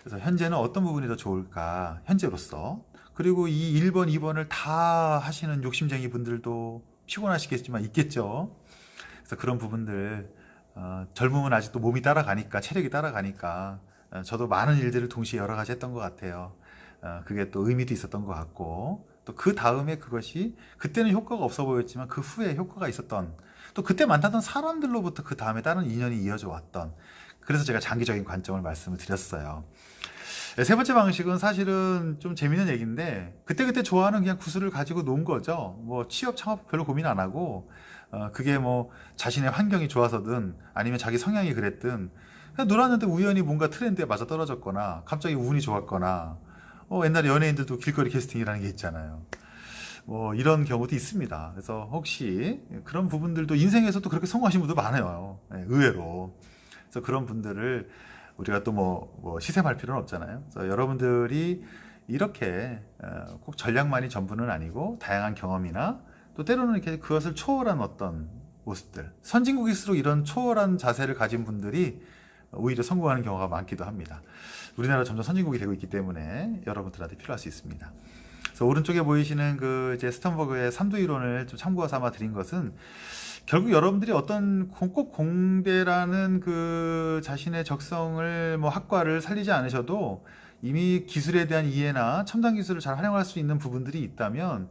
그래서 현재는 어떤 부분이 더 좋을까? 현재로서 그리고 이 1번, 2번을 다 하시는 욕심쟁이 분들도 피곤하시겠지만 있겠죠. 그래서 그런 부분들 어, 젊음은 아직도 몸이 따라가니까 체력이 따라가니까 어, 저도 많은 일들을 동시에 여러 가지 했던 것 같아요. 어, 그게 또 의미도 있었던 것 같고 또 그 다음에 그것이 그때는 효과가 없어 보였지만 그 후에 효과가 있었던 또 그때 만났던 사람들로부터 그 다음에 다른 인연이 이어져 왔던 그래서 제가 장기적인 관점을 말씀을 드렸어요. 네, 세 번째 방식은 사실은 좀 재밌는 얘기인데 그때그때 좋아하는 그냥 구슬을 가지고 논 거죠. 뭐 취업 창업 별로 고민 안 하고 어, 그게 뭐 자신의 환경이 좋아서든 아니면 자기 성향이 그랬든 그냥 놀았는데 우연히 뭔가 트렌드에 맞아 떨어졌거나 갑자기 운이 좋았거나 어, 옛날에 연예인들도 길거리 캐스팅이라는 게 있잖아요. 뭐 이런 경우도 있습니다. 그래서 혹시 그런 부분들도 인생에서도 그렇게 성공하신 분도 많아요. 네, 의외로. 그래서 그런 분들을 우리가 또뭐 뭐 시샘할 필요는 없잖아요. 그래서 여러분들이 이렇게 어, 꼭 전략만이 전부는 아니고 다양한 경험이나 또 때로는 이렇게 그것을 초월한 어떤 모습들 선진국일수록 이런 초월한 자세를 가진 분들이 오히려 성공하는 경우가 많기도 합니다. 우리나라 점점 선진국이 되고 있기 때문에 여러분들한테 필요할 수 있습니다. 그래서 오른쪽에 보이시는 그 이제 스턴버그의 3두 이론을 좀 참고 삼아 드린 것은 결국 여러분들이 어떤 꼭 공대라는 그 자신의 적성을 뭐 학과를 살리지 않으셔도 이미 기술에 대한 이해나 첨단 기술을 잘 활용할 수 있는 부분들이 있다면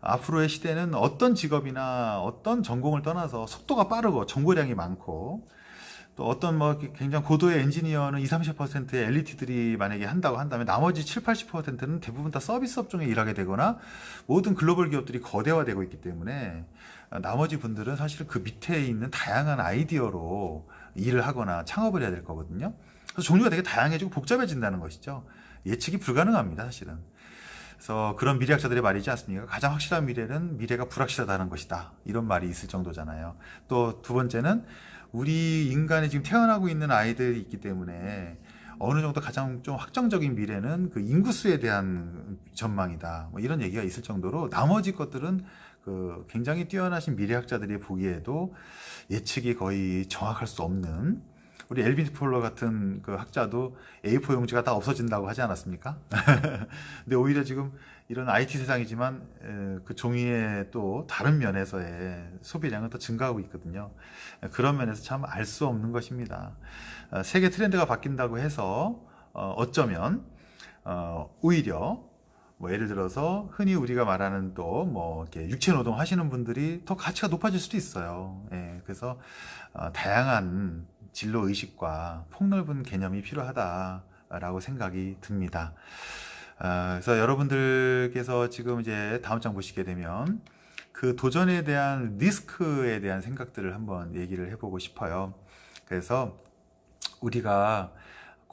앞으로의 시대는 어떤 직업이나 어떤 전공을 떠나서 속도가 빠르고 정보량이 많고 또 어떤 뭐 굉장히 고도의 엔지니어는 20, 30%의 엘리트들이 만약에 한다고 한다면 나머지 7, 80%는 대부분 다 서비스 업종에 일하게 되거나 모든 글로벌 기업들이 거대화되고 있기 때문에 나머지 분들은 사실 그 밑에 있는 다양한 아이디어로 일을 하거나 창업을 해야 될 거거든요. 그래서 종류가 되게 다양해지고 복잡해진다는 것이죠. 예측이 불가능합니다, 사실은. 그래서 그런 미래학자들의 말이지 않습니까? 가장 확실한 미래는 미래가 불확실하다는 것이다. 이런 말이 있을 정도잖아요. 또 두 번째는 우리 인간이 지금 태어나고 있는 아이들이 있기 때문에 어느 정도 가장 좀 확정적인 미래는 그 인구수에 대한 전망이다. 뭐 이런 얘기가 있을 정도로 나머지 것들은 그 굉장히 뛰어나신 미래학자들이 보기에도 예측이 거의 정확할 수 없는 우리 엘빈 폴러 같은 그 학자도 A4 용지가 다 없어진다고 하지 않았습니까? 근데 오히려 지금 이런 IT 세상이지만 그 종이의 또 다른 면에서의 소비량은 더 증가하고 있거든요. 그런 면에서 참 알 수 없는 것입니다. 어, 세계 트렌드가 바뀐다고 해서 어, 어쩌면 어, 오히려 뭐 예를 들어서 흔히 우리가 말하는 또뭐 육체 노동 하시는 분들이 더 가치가 높아질 수도 있어요. 예, 그래서 어, 다양한 진로 의식과 폭넓은 개념이 필요하다라고 생각이 듭니다. 어, 그래서 여러분들께서 지금 이제 다음 장 보시게 되면 그 도전에 대한 리스크에 대한 생각들을 한번 얘기를 해보고 싶어요. 그래서 우리가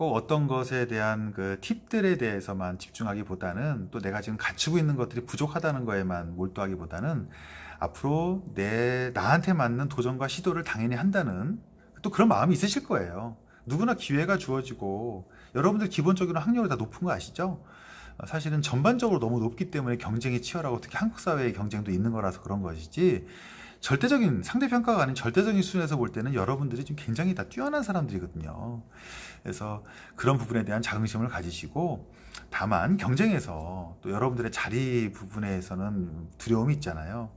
꼭 어떤 것에 대한 그 팁들에 대해서만 집중하기보다는 또 내가 지금 갖추고 있는 것들이 부족하다는 거에만 몰두하기보다는 앞으로 내 나한테 맞는 도전과 시도를 당연히 한다는 또 그런 마음이 있으실 거예요. 누구나 기회가 주어지고 여러분들 기본적으로 학력이 다 높은 거 아시죠? 어, 사실은 전반적으로 너무 높기 때문에 경쟁이 치열하고 특히 한국 사회의 경쟁도 있는 거라서 그런 것이지 절대적인 상대평가가 아닌 절대적인 수준에서 볼 때는 여러분들이 좀 굉장히 다 뛰어난 사람들이거든요. 그래서 그런 부분에 대한 자긍심을 가지시고 다만 경쟁에서 또 여러분들의 자리 부분에서는 두려움이 있잖아요.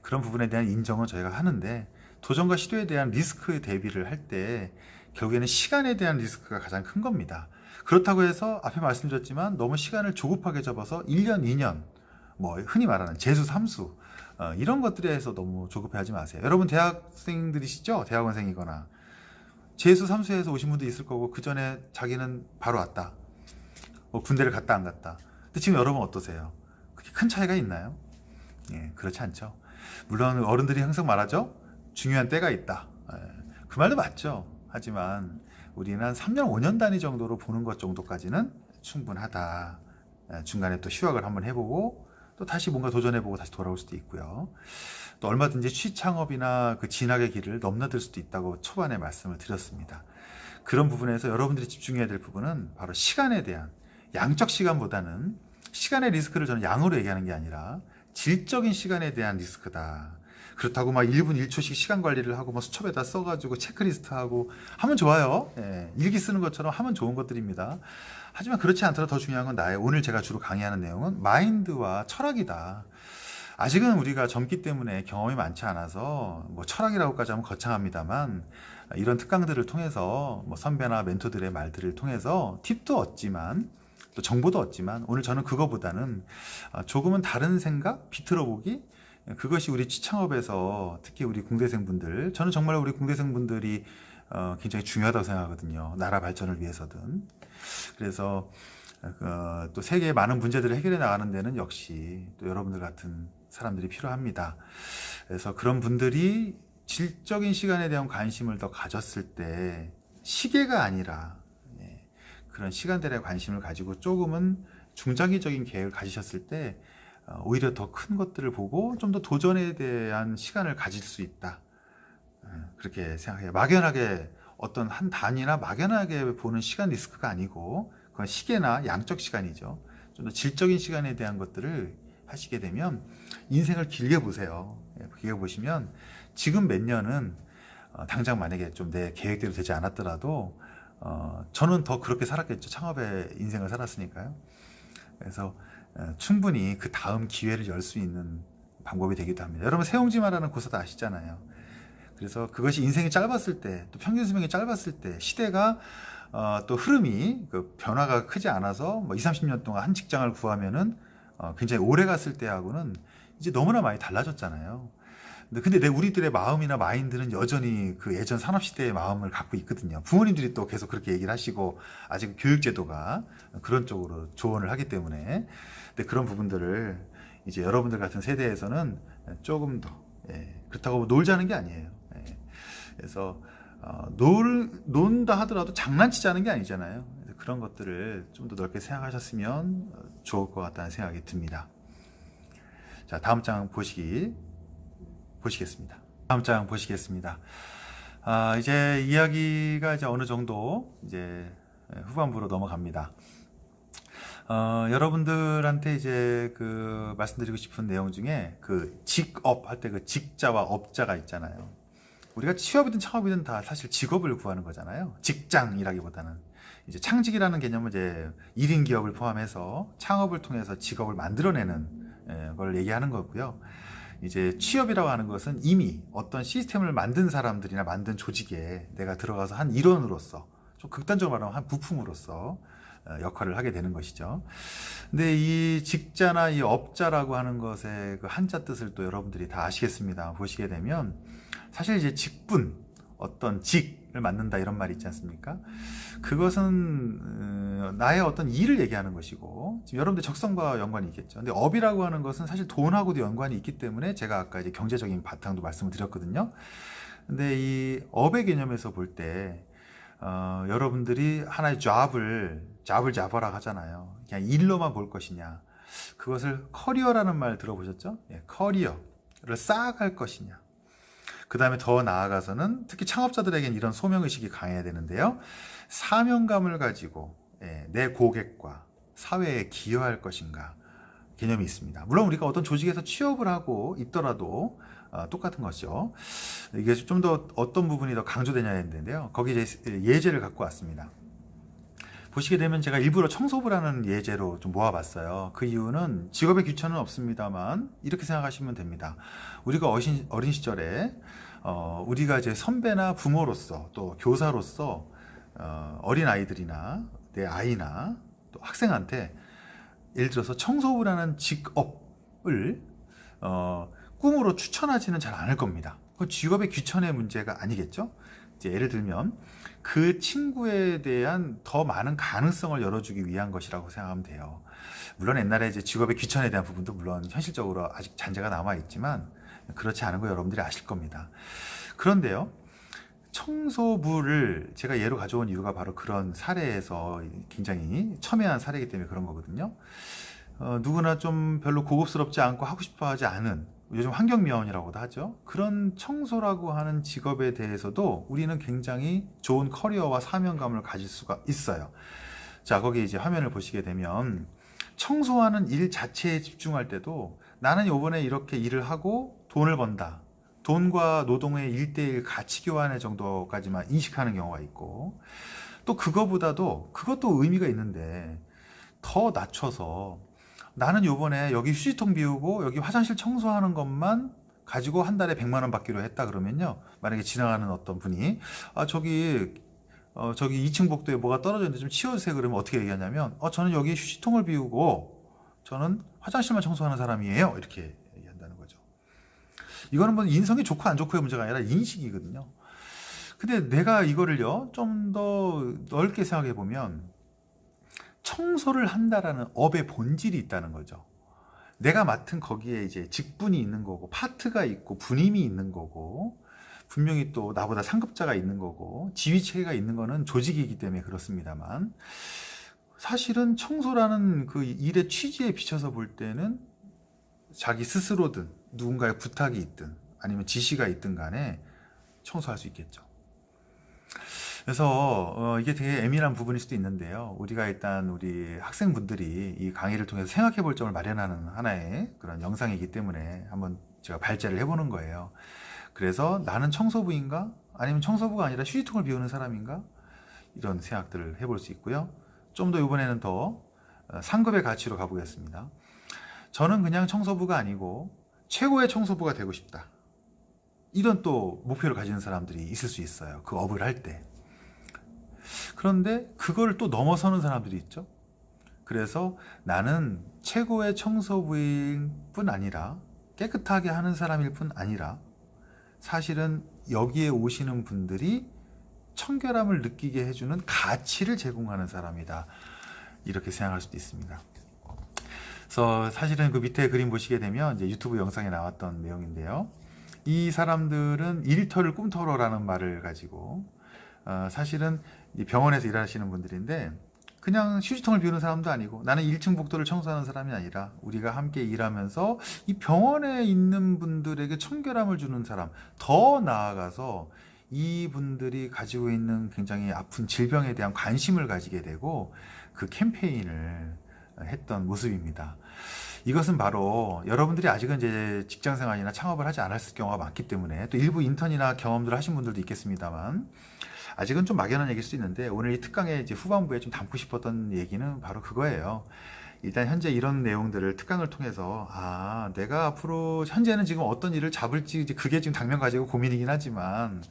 그런 부분에 대한 인정은 저희가 하는데 도전과 시도에 대한 리스크 대비를 할 때 결국에는 시간에 대한 리스크가 가장 큰 겁니다. 그렇다고 해서 앞에 말씀드렸지만 너무 시간을 조급하게 접어서 1년, 2년 뭐 흔히 말하는 재수, 삼수 어, 이런 것들에 서 너무 조급해하지 마세요. 여러분 대학생들이시죠? 대학원생이거나 재수, 삼수에서 오신 분도 있을 거고 그 전에 자기는 바로 왔다. 뭐 군대를 갔다 안 갔다. 근데 지금 여러분 어떠세요? 그렇게 큰 차이가 있나요? 예, 그렇지 않죠. 물론 어른들이 항상 말하죠. 중요한 때가 있다. 예, 그 말도 맞죠. 하지만 우리는 한 3년, 5년 단위 정도로 보는 것 정도까지는 충분하다. 예, 중간에 또 휴학을 한번 해보고 또 다시 뭔가 도전해보고 다시 돌아올 수도 있고요. 또 얼마든지 취창업이나 그 진학의 길을 넘나들 수도 있다고 초반에 말씀을 드렸습니다. 그런 부분에서 여러분들이 집중해야 될 부분은 바로 시간에 대한 양적 시간보다는 시간의 리스크를 저는 양으로 얘기하는 게 아니라 질적인 시간에 대한 리스크다. 그렇다고 막 1분 1초씩 시간 관리를 하고 뭐 수첩에다 써가지고 체크리스트 하고 하면 좋아요. 예, 일기 쓰는 것처럼 하면 좋은 것들입니다. 하지만 그렇지 않더라도 더 중요한 건 나의 오늘 제가 주로 강의하는 내용은 마인드와 철학이다. 아직은 우리가 젊기 때문에 경험이 많지 않아서 뭐 철학이라고까지 하면 거창합니다만 이런 특강들을 통해서 뭐 선배나 멘토들의 말들을 통해서 팁도 얻지만 또 정보도 얻지만 오늘 저는 그거보다는 조금은 다른 생각 비틀어 보기 그것이 우리 취창업에서 특히 우리 공대생분들 저는 정말 우리 공대생분들이 어, 굉장히 중요하다고 생각하거든요. 나라 발전을 위해서든. 그래서 어, 또 세계의 많은 문제들을 해결해 나가는 데는 역시 또 여러분들 같은 사람들이 필요합니다. 그래서 그런 분들이 질적인 시간에 대한 관심을 더 가졌을 때 시계가 아니라 예, 그런 시간들에 관심을 가지고 조금은 중장기적인 계획을 가지셨을 때 어, 오히려 더 큰 것들을 보고 좀 더 도전에 대한 시간을 가질 수 있다. 예, 그렇게 생각해요. 막연하게 어떤 한 단위나 막연하게 보는 시간 리스크가 아니고 그건 시계나 양적 시간이죠. 좀 더 질적인 시간에 대한 것들을 하시게 되면 인생을 길게 보세요. 예, 길게 보시면 지금 몇 년은 어, 당장 만약에 좀 내 계획대로 되지 않았더라도 어, 저는 더 그렇게 살았겠죠. 창업의 인생을 살았으니까요. 그래서 어, 충분히 그 다음 기회를 열 수 있는 방법이 되기도 합니다. 여러분 세용지마라는 고사도 아시잖아요. 그래서 그것이 인생이 짧았을 때, 또 평균 수명이 짧았을 때, 시대가 어, 또 흐름이 그 변화가 크지 않아서 뭐 20, 30년 동안 한 직장을 구하면은 어, 굉장히 오래 갔을 때하고는 이제 너무나 많이 달라졌잖아요. 근데 내 우리들의 마음이나 마인드는 여전히 그 예전 산업시대의 마음을 갖고 있거든요. 부모님들이 또 계속 그렇게 얘기를 하시고 아직 교육제도가 그런 쪽으로 조언을 하기 때문에 근데 그런 부분들을 이제 여러분들 같은 세대에서는 조금 더 예, 그렇다고 놀자는 게 아니에요. 예, 그래서 어, 놀, 논다 하더라도 장난치자는 게 아니잖아요. 그런 것들을 좀 더 넓게 생각하셨으면 좋을 것 같다는 생각이 듭니다. 자 다음 장 보시기 보시겠습니다. 다음 장 보시겠습니다. 아, 이제 이야기가 이제 어느 정도 이제 후반부로 넘어갑니다. 어, 여러분들한테 이제 그 말씀드리고 싶은 내용 중에 그 직업 할 때 그 직자와 업자가 있잖아요. 우리가 취업이든 창업이든 다 사실 직업을 구하는 거잖아요. 직장이라기보다는 이제 창직이라는 개념은 이제 1인 기업을 포함해서 창업을 통해서 직업을 만들어내는 예, 걸 얘기하는 거고요. 이제 취업이라고 하는 것은 이미 어떤 시스템을 만든 사람들이나 만든 조직에 내가 들어가서 한 일원으로서 좀 극단적으로 말하면 한 부품으로서 어, 역할을 하게 되는 것이죠. 근데 이 직자나 이 업자라고 하는 것의 그 한자 뜻을 또 여러분들이 다 아시겠습니다. 보시게 되면 사실 이제 직분, 어떤 직을 맡는다 이런 말이 있지 않습니까? 그것은 어, 나의 어떤 일을 얘기하는 것이고 지금 여러분들 적성과 연관이 있겠죠. 근데 업이라고 하는 것은 사실 돈하고도 연관이 있기 때문에 제가 아까 이제 경제적인 바탕도 말씀을 드렸거든요. 근데 이 업의 개념에서 볼때 어, 여러분들이 하나의 job을 job을 잡아라 하잖아요. 그냥 일로만 볼 것이냐. 그것을 커리어라는 말 들어보셨죠? 예, 커리어. 쌓아갈 것이냐. 그 다음에 더 나아가서는 특히 창업자들에게는 이런 소명의식이 강해야 되는데요. 사명감을 가지고 예, 내 고객과 사회에 기여할 것인가 개념이 있습니다. 물론 우리가 어떤 조직에서 취업을 하고 있더라도 어, 똑같은 것이죠. 이게 좀 더 어떤 부분이 더 강조되냐 했는데요. 거기 예제를 갖고 왔습니다. 보시게 되면 제가 일부러 청소부를 하는 예제로 좀 모아봤어요. 그 이유는 직업의 귀천은 없습니다만 이렇게 생각하시면 됩니다. 우리가 어신, 어린 시절에 어, 우리가 이제 선배나 부모로서 또 교사로서 어, 어린 아이들이나 내 아이나 또 학생한테 예를 들어서 청소부라는 직업을 어, 꿈으로 추천하지는 잘 않을 겁니다. 그 직업의 귀천의 문제가 아니겠죠? 이제 예를 들면 그 친구에 대한 더 많은 가능성을 열어주기 위한 것이라고 생각하면 돼요. 물론 옛날에 이제 직업의 귀천에 대한 부분도 물론 현실적으로 아직 잔재가 남아 있지만 그렇지 않은 거 여러분들이 아실 겁니다. 그런데요. 청소부를 제가 예로 가져온 이유가 바로 그런 사례에서 굉장히 첨예한 사례이기 때문에 그런 거거든요. 어, 누구나 좀 별로 고급스럽지 않고 하고 싶어 하지 않은 요즘 환경미화원이라고도 하죠. 그런 청소라고 하는 직업에 대해서도 우리는 굉장히 좋은 커리어와 사명감을 가질 수가 있어요. 자, 거기 이제 화면을 보시게 되면 청소하는 일 자체에 집중할 때도 나는 요번에 이렇게 일을 하고 돈을 번다. 돈과 노동의 일대일 가치 교환의 정도까지만 인식하는 경우가 있고 또 그거보다도 그것도 의미가 있는데 더 낮춰서 나는 요번에 여기 휴지통 비우고 여기 화장실 청소하는 것만 가지고 한 달에 100만 원 받기로 했다 그러면요. 만약에 지나가는 어떤 분이 아 저기 어 저기 2층 복도에 뭐가 떨어져 있는데 좀 치워주세요. 그러면 어떻게 얘기하냐면 어 저는 여기 휴지통을 비우고 저는 화장실만 청소하는 사람이에요. 이렇게 이거는 뭐 인성이 좋고 안 좋고의 문제가 아니라 인식이거든요. 근데 내가 이거를요, 좀 더 넓게 생각해 보면, 청소를 한다라는 업의 본질이 있다는 거죠. 내가 맡은 거기에 이제 직분이 있는 거고, 파트가 있고, 분임이 있는 거고, 분명히 또 나보다 상급자가 있는 거고, 지휘체계가 있는 거는 조직이기 때문에 그렇습니다만, 사실은 청소라는 그 일의 취지에 비춰서 볼 때는 자기 스스로든 누군가의 부탁이 있든 아니면 지시가 있든 간에 청소할 수 있겠죠. 그래서 어, 이게 되게 애매한 부분일 수도 있는데요. 우리가 일단 우리 학생분들이 이 강의를 통해서 생각해 볼 점을 마련하는 하나의 그런 영상이기 때문에 한번 제가 발제를 해보는 거예요. 그래서 나는 청소부인가? 아니면 청소부가 아니라 휴지통을 비우는 사람인가? 이런 생각들을 해볼 수 있고요. 좀 더 이번에는 더 어, 상급의 가치로 가보겠습니다. 저는 그냥 청소부가 아니고 최고의 청소부가 되고 싶다. 이런 또 목표를 가지는 사람들이 있을 수 있어요. 그 업을 할 때. 그런데 그걸 또 넘어서는 사람들이 있죠. 그래서 나는 최고의 청소부일 뿐 아니라 깨끗하게 하는 사람일 뿐 아니라 사실은 여기에 오시는 분들이 청결함을 느끼게 해주는 가치를 제공하는 사람이다. 이렇게 생각할 수도 있습니다. 그래서 사실은 그 밑에 그림 보시게 되면 이제 유튜브 영상에 나왔던 내용인데요. 이 사람들은 일터를 꿈터러라는 말을 가지고 어, 사실은 병원에서 일하시는 분들인데 그냥 휴지통을 비우는 사람도 아니고 나는 1층 복도를 청소하는 사람이 아니라 우리가 함께 일하면서 이 병원에 있는 분들에게 청결함을 주는 사람 더 나아가서 이 분들이 가지고 있는 굉장히 아픈 질병에 대한 관심을 가지게 되고 그 캠페인을 했던 모습입니다. 이것은 바로 여러분들이 아직은 이제 직장 생활이나 창업을 하지 않았을 경우가 많기 때문에 또 일부 인턴이나 경험들을 하신 분들도 있겠습니다만 아직은 좀 막연한 얘기일 수 있는데 오늘 이 특강의 이제 후반부에 좀 담고 싶었던 얘기는 바로 그거예요. 일단 현재 이런 내용들을 특강을 통해서 아 내가 앞으로 현재는 지금 어떤 일을 잡을지 그게 지금 당면 가지고 고민이긴 하지만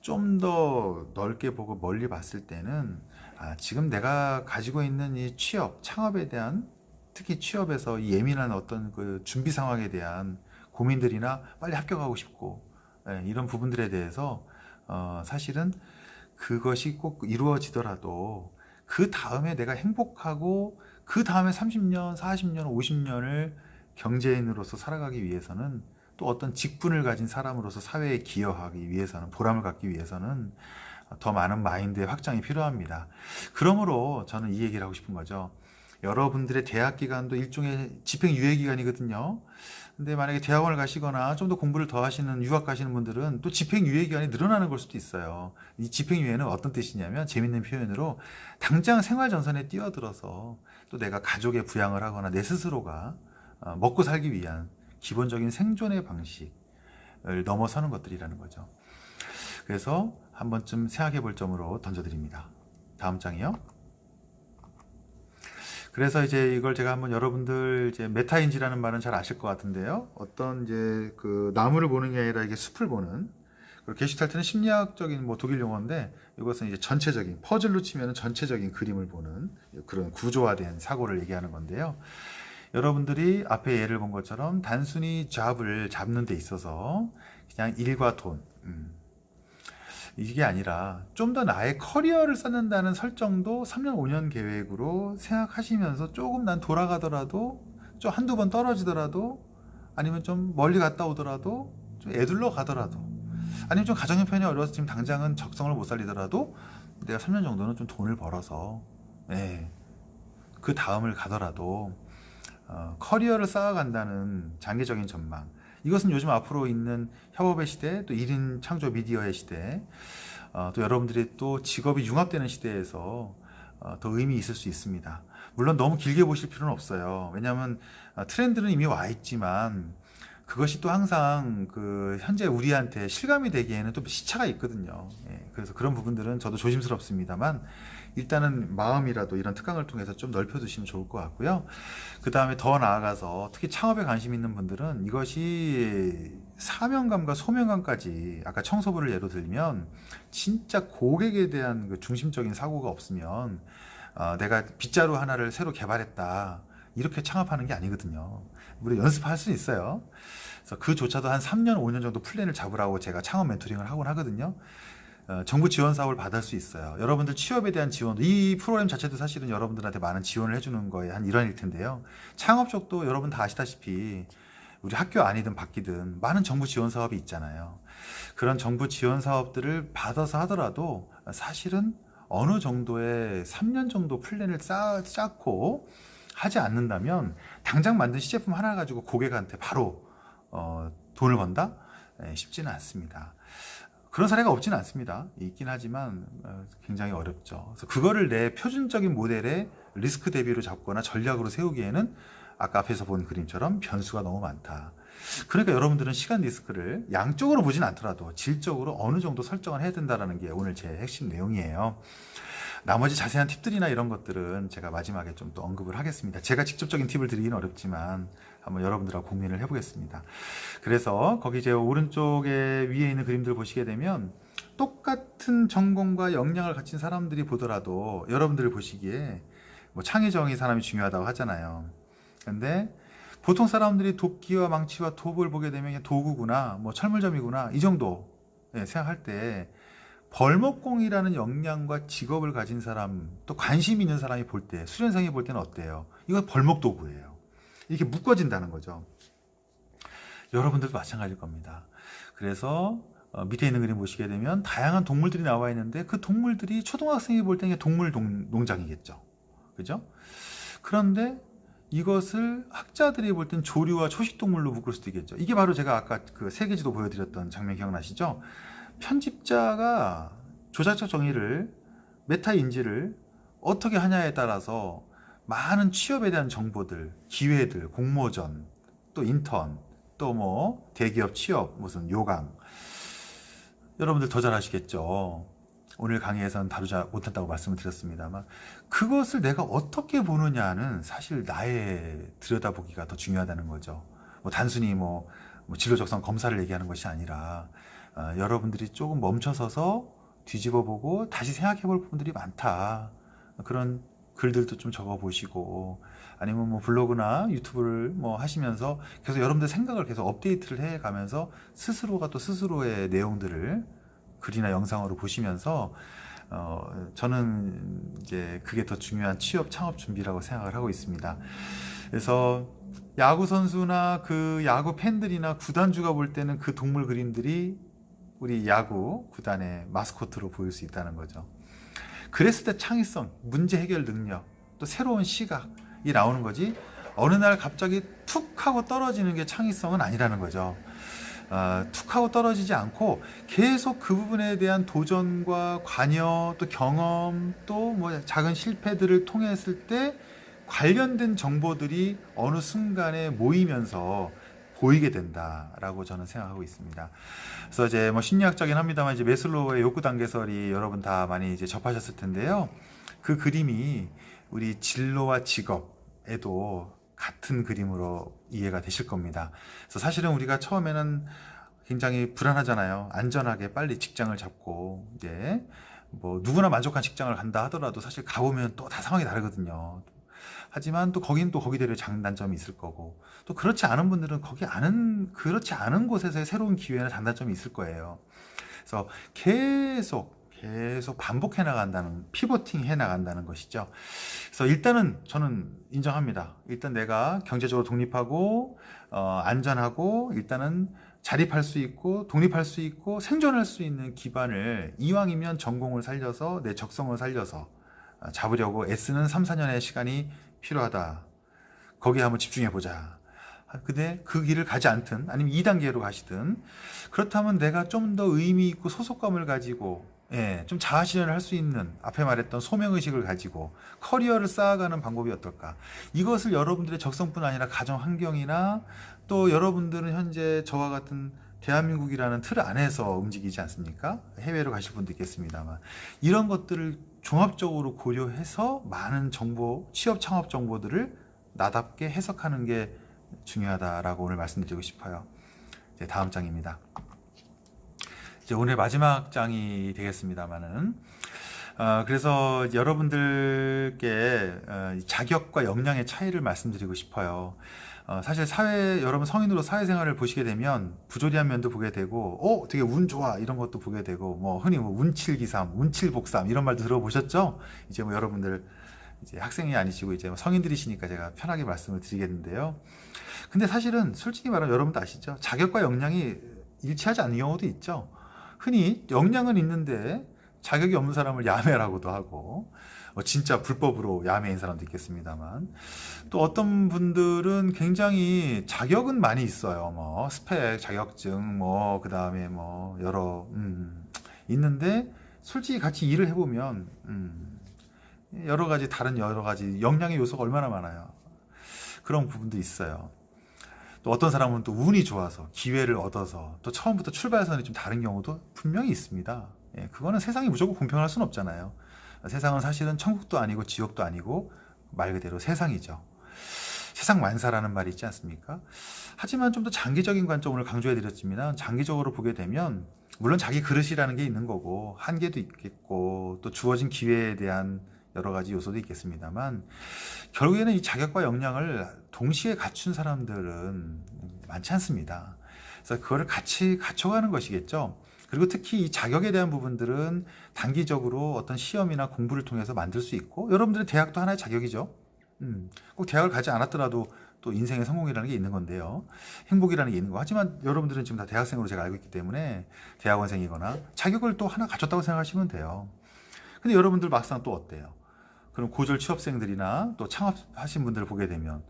좀 더 넓게 보고 멀리 봤을 때는 아, 지금 내가 가지고 있는 이 취업, 창업에 대한 특히 취업에서 예민한 어떤 그 준비 상황에 대한 고민들이나 빨리 합격하고 싶고 예, 이런 부분들에 대해서 어, 사실은 그것이 꼭 이루어지더라도 그 다음에 내가 행복하고 그 다음에 30년, 40년, 50년을 경제인으로서 살아가기 위해서는 또 어떤 직분을 가진 사람으로서 사회에 기여하기 위해서는 보람을 갖기 위해서는 더 많은 마인드의 확장이 필요합니다. 그러므로 저는 이 얘기를 하고 싶은 거죠. 여러분들의 대학 기간도 일종의 집행 유예 기간이거든요. 근데 만약에 대학원을 가시거나 좀 더 공부를 더 하시는 유학 가시는 분들은 또 집행 유예 기간이 늘어나는 걸 수도 있어요. 이 집행 유예는 어떤 뜻이냐면 재밌는 표현으로 당장 생활 전선에 뛰어들어서 또 내가 가족의 부양을 하거나 내 스스로가 어, 먹고 살기 위한 기본적인 생존의 방식을 넘어서는 것들이라는 거죠. 그래서 한 번쯤 생각해 볼 점으로 던져드립니다. 다음 장이요. 그래서 이제 이걸 제가 한번 여러분들 이제 메타인지라는 말은 잘 아실 것 같은데요. 어떤 이제 그 나무를 보는 게 아니라 이게 숲을 보는 그리고 게슈탈트는 심리학적인 뭐 독일 용어인데 이것은 이제 전체적인 퍼즐로 치면 전체적인 그림을 보는 그런 구조화된 사고를 얘기하는 건데요. 여러분들이 앞에 예를 본 것처럼 단순히 잡을 잡는 데 있어서 그냥 일과 돈 음, 이게 아니라 좀 더 나의 커리어를 쌓는다는 설정도 3년 5년 계획으로 생각하시면서 조금 난 돌아가더라도 좀 한두 번 떨어지더라도 아니면 좀 멀리 갔다 오더라도 좀 애들러 가더라도 아니면 좀 가정 형편이 어려워서 지금 당장은 적성을 못 살리더라도 내가 3년 정도는 좀 돈을 벌어서 예, 그 다음을 가더라도 어, 커리어를 쌓아간다는 장기적인 전망 이것은 요즘 앞으로 있는 협업의 시대 또 1인 창조 미디어의 시대 어, 또 여러분들이 또 직업이 융합되는 시대에서 어, 더 의미 있을 수 있습니다. 물론 너무 길게 보실 필요는 없어요. 왜냐하면 어, 트렌드는 이미 와 있지만 그것이 또 항상 그 현재 우리한테 실감이 되기에는 또 시차가 있거든요. 예, 그래서 그런 부분들은 저도 조심스럽습니다만 일단은 마음이라도 이런 특강을 통해서 좀 넓혀두시면 좋을 것 같고요. 그 다음에 더 나아가서 특히 창업에 관심 있는 분들은 이것이 사명감과 소명감까지 아까 청소부를 예로 들면 진짜 고객에 대한 그 중심적인 사고가 없으면 어, 내가 빗자루 하나를 새로 개발했다 이렇게 창업하는 게 아니거든요. 우리 연습할 수 있어요. 그래서 그조차도 한 3년, 5년 정도 플랜을 잡으라고 제가 창업 멘토링을 하곤 하거든요. 어, 정부 지원 사업을 받을 수 있어요. 여러분들 취업에 대한 지원도 이 프로그램 자체도 사실은 여러분들한테 많은 지원을 해주는 거에 한 일환일 텐데요. 창업 쪽도 여러분 다 아시다시피 우리 학교 안이든 밖이든 많은 정부 지원 사업이 있잖아요. 그런 정부 지원 사업들을 받아서 하더라도 사실은 어느 정도의 3년 정도 플랜을 쌓, 쌓고 하지 않는다면 당장 만든 시제품 하나 가지고 고객한테 바로 어, 돈을 번다? 네, 쉽지는 않습니다. 그런 사례가 없지는 않습니다. 있긴 하지만 어, 굉장히 어렵죠. 그래서 그거를 내 표준적인 모델의 리스크 대비로 잡거나 전략으로 세우기에는 아까 앞에서 본 그림처럼 변수가 너무 많다. 그러니까 여러분들은 시간 리스크를 양적으로 보진 않더라도 질적으로 어느 정도 설정을 해야 된다는 게 오늘 제 핵심 내용이에요. 나머지 자세한 팁들이나 이런 것들은 제가 마지막에 좀또 언급을 하겠습니다. 제가 직접적인 팁을 드리기는 어렵지만 한번 여러분들하고 공유를 해보겠습니다. 그래서 거기 제 오른쪽에 위에 있는 그림들 보시게 되면 똑같은 전공과 역량을 가진 사람들이 보더라도 여러분들이 보시기에 뭐 창의적인 사람이 중요하다고 하잖아요. 근데 보통 사람들이 도끼와 망치와 톱을 보게 되면 도구구나 뭐 철물점이구나 이 정도 예, 생각할 때 벌목공이라는 역량과 직업을 가진 사람 또 관심 있는 사람이 볼 때 수련생이 볼 때는 어때요? 이건 벌목도구예요. 이렇게 묶어진다는 거죠. 여러분들도 마찬가지일 겁니다. 그래서 어, 밑에 있는 그림 보시게 되면 다양한 동물들이 나와 있는데 그 동물들이 초등학생이 볼 때는 동물 농장이겠죠. 그죠? 그런데 이것을 학자들이 볼 땐 조류와 초식동물로 묶을 수도 있겠죠. 이게 바로 제가 아까 그 세계지도 보여드렸던 장면 기억나시죠? 편집자가 조작적 정의를 메타 인지를 어떻게 하냐에 따라서 많은 취업에 대한 정보들, 기회들, 공모전, 또 인턴, 또 뭐 대기업 취업, 무슨 요강 여러분들 더 잘 아시겠죠. 오늘 강의에서는 다루지 못한다고 말씀을 드렸습니다만 그것을 내가 어떻게 보느냐는 사실 나의 들여다보기가 더 중요하다는 거죠. 뭐 단순히 뭐, 뭐 진로적성 검사를 얘기하는 것이 아니라 어, 여러분들이 조금 멈춰서서 뒤집어 보고 다시 생각해 볼 부분들이 많다. 그런 글들도 좀 적어 보시고 아니면 뭐 블로그나 유튜브를 뭐 하시면서 계속 여러분들 생각을 계속 업데이트를 해 가면서 스스로가 또 스스로의 내용들을 글이나 영상으로 보시면서 어 저는 이제 그게 더 중요한 취업 창업 준비라고 생각을 하고 있습니다. 그래서 야구 선수나 그 야구 팬들이나 구단주가 볼 때는 그 동물 그림들이 우리 야구 구단의 마스코트로 보일 수 있다는 거죠. 그랬을 때 창의성, 문제 해결 능력, 또 새로운 시각 나오는 거지 어느 날 갑자기 툭 하고 떨어지는 게 창의성은 아니라는 거죠. 어, 툭 하고 떨어지지 않고 계속 그 부분에 대한 도전과 관여 또 경험 또 뭐 작은 실패들을 통했을 때 관련된 정보들이 어느 순간에 모이면서 보이게 된다라고 저는 생각하고 있습니다. 그래서 이제 뭐 심리학적인 합니다만 이제 메슬로우의 욕구 단계설이 여러분 다 많이 이제 접하셨을 텐데요. 그 그림이 우리 진로와 직업에도 같은 그림으로 이해가 되실 겁니다. 그래서 사실은 우리가 처음에는 굉장히 불안하잖아요. 안전하게 빨리 직장을 잡고 이제 뭐 누구나 만족한 직장을 간다 하더라도 사실 가보면 또 다 상황이 다르거든요. 하지만 또 거긴 또 거기대로 장단점이 있을 거고 또 그렇지 않은 분들은 거기 않은 그렇지 않은 곳에서의 새로운 기회나 장단점이 있을 거예요. 그래서 계속 계속 반복해 나간다는 피보팅 해 나간다는 것이죠. 그래서 일단은 저는 인정합니다. 일단 내가 경제적으로 독립하고 어, 안전하고 일단은 자립할 수 있고 독립할 수 있고 생존할 수 있는 기반을 이왕이면 전공을 살려서 내 적성을 살려서 어, 잡으려고 애쓰는 3, 4년의 시간이 필요하다. 거기에 한번 집중해 보자. 근데 그 길을 가지 않든 아니면 2단계로 가시든 그렇다면 내가 좀 더 의미 있고 소속감을 가지고 예, 좀 자아실현을 할 수 있는 앞에 말했던 소명의식을 가지고 커리어를 쌓아가는 방법이 어떨까 이것을 여러분들의 적성뿐 아니라 가정 환경이나 또 여러분들은 현재 저와 같은 대한민국이라는 틀 안에서 움직이지 않습니까? 해외로 가실 분도 있겠습니다만 이런 것들을 종합적으로 고려해서 많은 정보, 취업 창업 정보들을 나답게 해석하는 게 중요하다라고 오늘 말씀드리고 싶어요. 이제 다음 장입니다. 이제 오늘 마지막 장이 되겠습니다만은 어, 그래서 여러분들께 어, 자격과 역량의 차이를 말씀드리고 싶어요. 어, 사실 사회 여러분 성인으로 사회생활을 보시게 되면 부조리한 면도 보게 되고 어 되게 운 좋아 이런 것도 보게 되고 뭐 흔히 뭐 운칠기삼 운칠복삼 이런 말도 들어보셨죠? 이제 뭐 여러분들 이제 학생이 아니시고 이제 뭐 성인들이시니까 제가 편하게 말씀을 드리겠는데요. 근데 사실은 솔직히 말하면 여러분도 아시죠? 자격과 역량이 일치하지 않는 경우도 있죠. 흔히 역량은 있는데 자격이 없는 사람을 야매라고도 하고 뭐 진짜 불법으로 야매인 사람도 있겠습니다만 또 어떤 분들은 굉장히 자격은 많이 있어요 뭐 스펙 자격증 뭐 그 다음에 뭐 여러 음, 있는데 솔직히 같이 일을 해보면 음, 여러 가지 다른 여러 가지 역량의 요소가 얼마나 많아요 그런 부분도 있어요 또 어떤 사람은 또 운이 좋아서 기회를 얻어서 또 처음부터 출발선이 좀 다른 경우도 분명히 있습니다. 예, 그거는 세상이 무조건 공평할 수는 없잖아요. 세상은 사실은 천국도 아니고 지옥도 아니고 말 그대로 세상이죠. 세상 만사라는 말이 있지 않습니까? 하지만 좀 더 장기적인 관점을 강조해 드렸지만 장기적으로 보게 되면 물론 자기 그릇이라는 게 있는 거고 한계도 있겠고 또 주어진 기회에 대한 여러 가지 요소도 있겠습니다만 결국에는 이 자격과 역량을 동시에 갖춘 사람들은 많지 않습니다. 그래서 그거를 같이 갖춰가는 것이겠죠. 그리고 특히 이 자격에 대한 부분들은 단기적으로 어떤 시험이나 공부를 통해서 만들 수 있고 여러분들의 대학도 하나의 자격이죠. 음, 꼭 대학을 가지 않았더라도 또 인생의 성공이라는 게 있는 건데요. 행복이라는 게 있는 거. 하지만 여러분들은 지금 다 대학생으로 제가 알고 있기 때문에 대학원생이거나 자격을 또 하나 갖췄다고 생각하시면 돼요. 근데 여러분들 막상 또 어때요? 그럼 고졸 취업생들이나 또 창업하신 분들을 보게 되면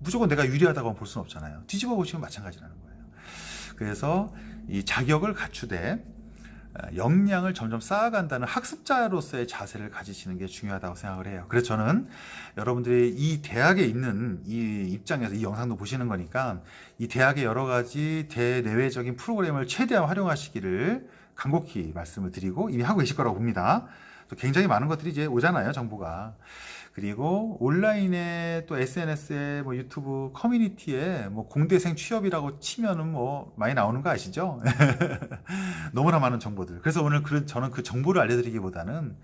무조건 내가 유리하다고 볼 수는 없잖아요. 뒤집어 보시면 마찬가지라는 거예요. 그래서 이 자격을 갖추되 어, 역량을 점점 쌓아간다는 학습자로서의 자세를 가지시는 게 중요하다고 생각을 해요. 그래서 저는 여러분들이 이 대학에 있는 이 입장에서 이 영상도 보시는 거니까 이 대학의 여러 가지 대내외적인 프로그램을 최대한 활용하시기를 간곡히 말씀을 드리고 이미 하고 계실 거라고 봅니다. 굉장히 많은 것들이 이제 오잖아요, 정보가. 그리고 온라인에 또 SNS에 뭐 유튜브 커뮤니티에 뭐 공대생 취업이라고 치면은 뭐 많이 나오는 거 아시죠? 너무나 많은 정보들. 그래서 오늘 그, 저는 그 정보를 알려드리기보다는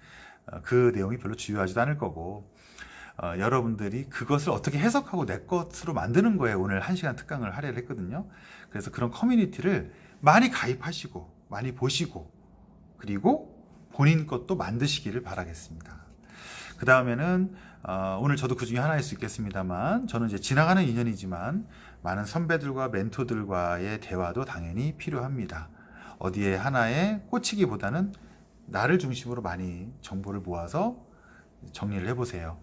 어, 그 내용이 별로 중요하지도 않을 거고 어, 여러분들이 그것을 어떻게 해석하고 내 것으로 만드는 거에 오늘 한시간 특강을 할애를 했거든요. 그래서 그런 커뮤니티를 많이 가입하시고 많이 보시고 그리고 본인 것도 만드시기를 바라겠습니다. 그 다음에는 어, 오늘 저도 그 중에 하나일 수 있겠습니다만 저는 이제 지나가는 인연이지만 많은 선배들과 멘토들과의 대화도 당연히 필요합니다. 어디에 하나에 꽂히기보다는 나를 중심으로 많이 정보를 모아서 정리를 해보세요.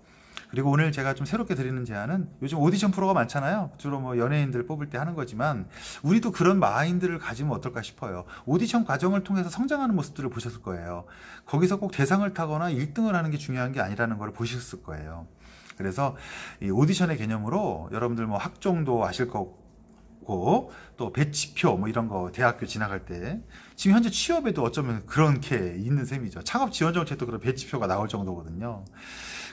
그리고 오늘 제가 좀 새롭게 드리는 제안은 요즘 오디션 프로가 많잖아요. 주로 뭐 연예인들 뽑을 때 하는 거지만 우리도 그런 마인드를 가지면 어떨까 싶어요. 오디션 과정을 통해서 성장하는 모습들을 보셨을 거예요. 거기서 꼭 대상을 타거나 1등을 하는 게 중요한 게 아니라는 걸 보셨을 거예요. 그래서 이 오디션의 개념으로 여러분들 뭐 학종도 아실 거고 또 배치표 뭐 이런 거 대학교 지나갈 때 지금 현재 취업에도 어쩌면 그런 게 있는 셈이죠. 창업 지원 정책도 그런 배치표가 나올 정도거든요.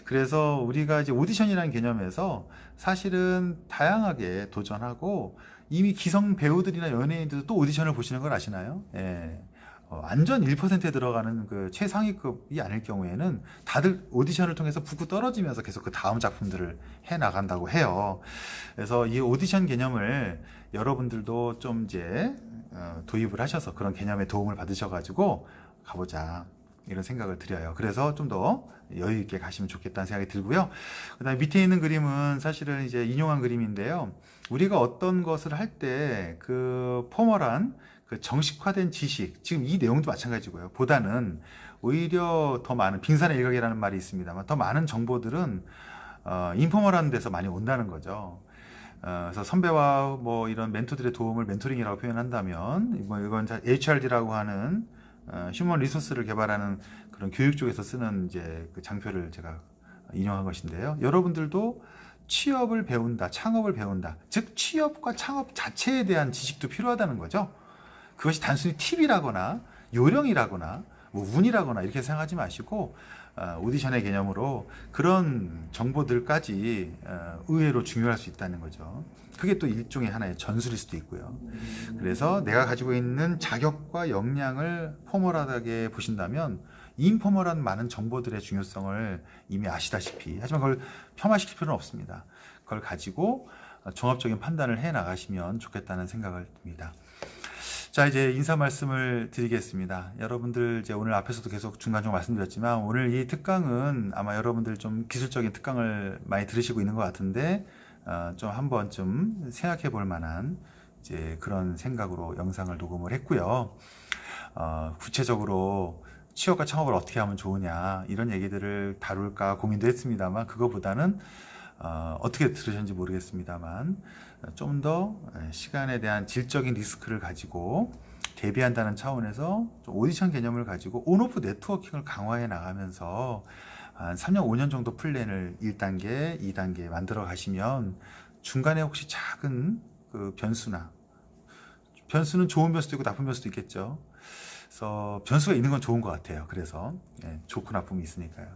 그래서 우리가 이제 오디션이라는 개념에서 사실은 다양하게 도전하고 이미 기성 배우들이나 연예인들도 또 오디션을 보시는 걸 아시나요? 예. 어, 완전 1%에 들어가는 그 최상위급이 아닐 경우에는 다들 오디션을 통해서 붙고 떨어지면서 계속 그 다음 작품들을 해 나간다고 해요. 그래서 이 오디션 개념을 여러분들도 좀 이제 어, 도입을 하셔서 그런 개념에 도움을 받으셔가지고 가보자 이런 생각을 드려요. 그래서 좀 더 여유 있게 가시면 좋겠다는 생각이 들고요. 그다음에 밑에 있는 그림은 사실은 이제 인용한 그림인데요. 우리가 어떤 것을 할 때 그 포멀한 그 정식화된 지식, 지금 이 내용도 마찬가지고요. 보다는 오히려 더 많은 빙산의 일각이라는 말이 있습니다만 더 많은 정보들은 어, 인포멀한 데서 많이 온다는 거죠. 어, 그래서 선배와 뭐 이런 멘토들의 도움을 멘토링이라고 표현한다면 뭐 이건 HRD라고 하는 어, 휴먼 리소스를 개발하는 그런 교육 쪽에서 쓰는 이제 그 장표를 제가 인용한 것인데요. 여러분들도 취업을 배운다, 창업을 배운다. 즉 취업과 창업 자체에 대한 지식도 필요하다는 거죠. 그것이 단순히 팁이라거나 요령이라거나 뭐 운이라거나 이렇게 생각하지 마시고 어, 오디션의 개념으로 그런 정보들까지 어, 의외로 중요할 수 있다는 거죠. 그게 또 일종의 하나의 전술일 수도 있고요. 그래서 내가 가지고 있는 자격과 역량을 포멀하게 보신다면 인포멀한 많은 정보들의 중요성을 이미 아시다시피 하지만 그걸 폄하시킬 필요는 없습니다. 그걸 가지고 종합적인 판단을 해 나가시면 좋겠다는 생각을 듭니다. 자 이제 인사 말씀을 드리겠습니다. 여러분들 이제 오늘 앞에서도 계속 중간중간 말씀드렸지만 오늘 이 특강은 아마 여러분들 좀 기술적인 특강을 많이 들으시고 있는 것 같은데 어, 좀 한번 좀 생각해 볼 만한 이제 그런 생각으로 영상을 녹음을 했고요. 어, 구체적으로 취업과 창업을 어떻게 하면 좋으냐 이런 얘기들을 다룰까 고민도 했습니다만 그거보다는 어, 어떻게 들으셨는지 모르겠습니다만 좀 더 시간에 대한 질적인 리스크를 가지고 대비한다는 차원에서 오디션 개념을 가지고 온오프 네트워킹을 강화해 나가면서 한 3년, 5년 정도 플랜을 1단계, 2단계 만들어 가시면 중간에 혹시 작은 그 변수나 변수는 좋은 변수도 있고 나쁜 변수도 있겠죠. 그래서 변수가 있는 건 좋은 것 같아요. 그래서 예, 좋고 나쁨이 있으니까요.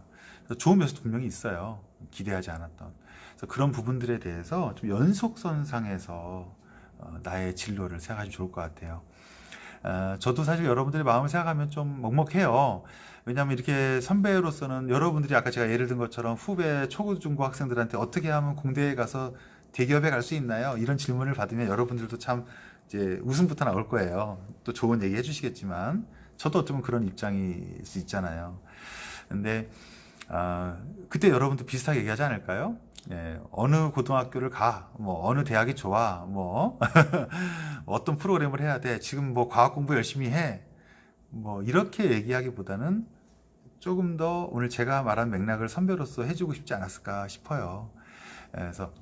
좋은 변수도 분명히 있어요. 기대하지 않았던. 그래서 그런 부분들에 대해서 좀 연속선상에서 어, 나의 진로를 생각하시면 좋을 것 같아요. 어, 저도 사실 여러분들의 마음을 생각하면 좀 먹먹해요. 왜냐하면 이렇게 선배로서는 여러분들이 아까 제가 예를 든 것처럼 후배 초중고 학생들한테 어떻게 하면 공대에 가서 대기업에 갈 수 있나요? 이런 질문을 받으면 여러분들도 참 이제 웃음부터 나올 거예요. 또 좋은 얘기 해주시겠지만 저도 어쩌면 그런 입장일 수 있잖아요. 근데 어, 그때 여러분도 비슷하게 얘기하지 않을까요? 예, 어느 고등학교를 가, 뭐 어느 대학이 좋아, 뭐 어떤 프로그램을 해야 돼, 지금 뭐 과학 공부 열심히 해, 뭐 이렇게 얘기하기보다는 조금 더 오늘 제가 말한 맥락을 선배로서 해주고 싶지 않았을까 싶어요. 예, 그래서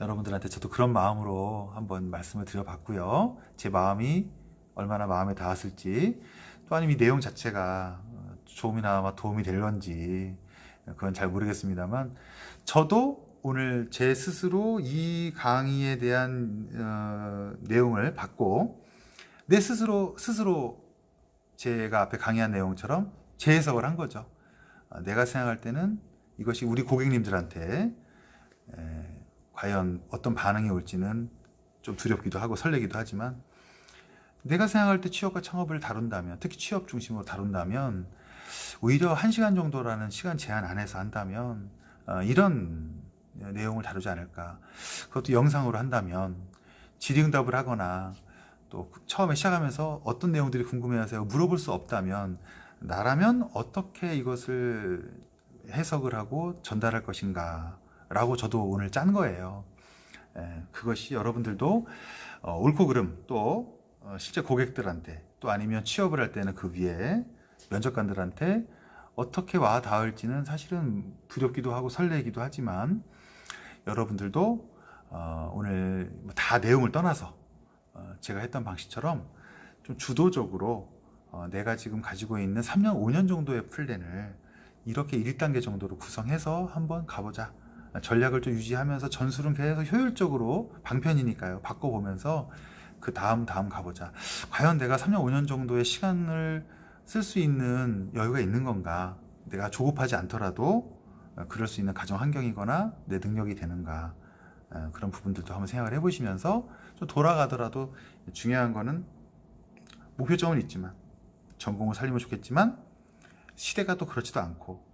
여러분들한테 저도 그런 마음으로 한번 말씀을 드려봤고요. 제 마음이 얼마나 마음에 닿았을지 또 아니면 이 내용 자체가 조금이나마 도움이 될런지 그건 잘 모르겠습니다만 저도 오늘 제 스스로 이 강의에 대한 어, 내용을 받고 내 스스로 스스로 제가 앞에 강의한 내용처럼 재해석을 한 거죠. 아, 내가 생각할 때는 이것이 우리 고객님들한테 에, 과연 어떤 반응이 올지는 좀 두렵기도 하고 설레기도 하지만 내가 생각할 때 취업과 창업을 다룬다면 특히 취업 중심으로 다룬다면 오히려 1시간 정도라는 시간 제한 안에서 한다면 어, 이런 내용을 다루지 않을까. 그것도 영상으로 한다면 질의응답을 하거나 또 처음에 시작하면서 어떤 내용들이 궁금해하세요? 물어볼 수 없다면 나라면 어떻게 이것을 해석을 하고 전달할 것인가 라고 저도 오늘 짠 거예요. 예, 그것이 여러분들도 어, 옳고 그름 또 어, 실제 고객들한테 또 아니면 취업을 할 때는 그 위에 면접관들한테 어떻게 와 닿을지는 사실은 두렵기도 하고 설레기도 하지만 여러분들도 어, 오늘 뭐다 내용을 떠나서 어, 제가 했던 방식처럼 좀 주도적으로 어, 내가 지금 가지고 있는 3년, 5년 정도의 플랜을 이렇게 1단계 정도로 구성해서 한번 가보자. 전략을 좀 유지하면서 전술은 계속 효율적으로 방편이니까요. 바꿔보면서 그 다음 다음 가보자. 과연 내가 3년, 5년 정도의 시간을 쓸 수 있는 여유가 있는 건가? 내가 조급하지 않더라도 어, 그럴 수 있는 가정 환경이거나 내 능력이 되는가? 어, 그런 부분들도 한번 생각을 해보시면서 좀 돌아가더라도 중요한 거는 목표점은 있지만 전공을 살리면 좋겠지만 시대가 또 그렇지도 않고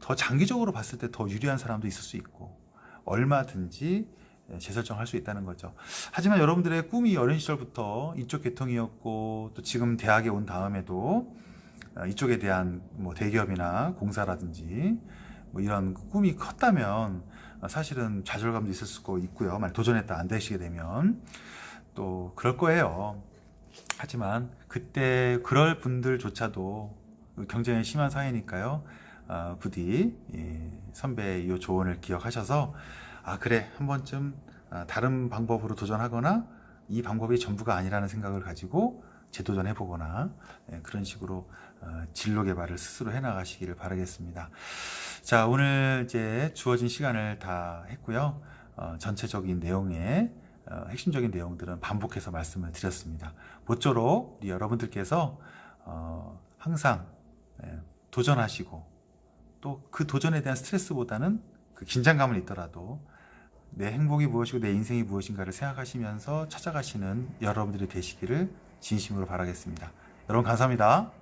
더 장기적으로 봤을 때 더 유리한 사람도 있을 수 있고 얼마든지 재설정할 수 있다는 거죠. 하지만 여러분들의 꿈이 어린 시절부터 이쪽 계통이었고 또 지금 대학에 온 다음에도 어, 이쪽에 대한 뭐 대기업이나 공사라든지 뭐 이런 꿈이 컸다면 어, 사실은 좌절감도 있을 수도 있고요. 만약 도전했다 안 되시게 되면 또 그럴 거예요. 하지만 그때 그럴 분들조차도 경쟁이 심한 사회니까요. 어, 부디 예, 선배의 이 조언을 기억하셔서 아 그래 한 번쯤 아, 다른 방법으로 도전하거나 이 방법이 전부가 아니라는 생각을 가지고 재도전해 보거나 예, 그런 식으로 어, 진로 개발을 스스로 해 나가시기를 바라겠습니다. 자 오늘 이제 주어진 시간을 다 했고요. 어, 전체적인 내용의 어, 핵심적인 내용들은 반복해서 말씀을 드렸습니다. 모쪼록 여러분들께서 어, 항상 예, 도전하시고 또 그 도전에 대한 스트레스보다는 그 긴장감은 있더라도 내 행복이 무엇이고 내 인생이 무엇인가를 생각하시면서 찾아가시는 여러분들이 되시기를 진심으로 바라겠습니다. 여러분 감사합니다.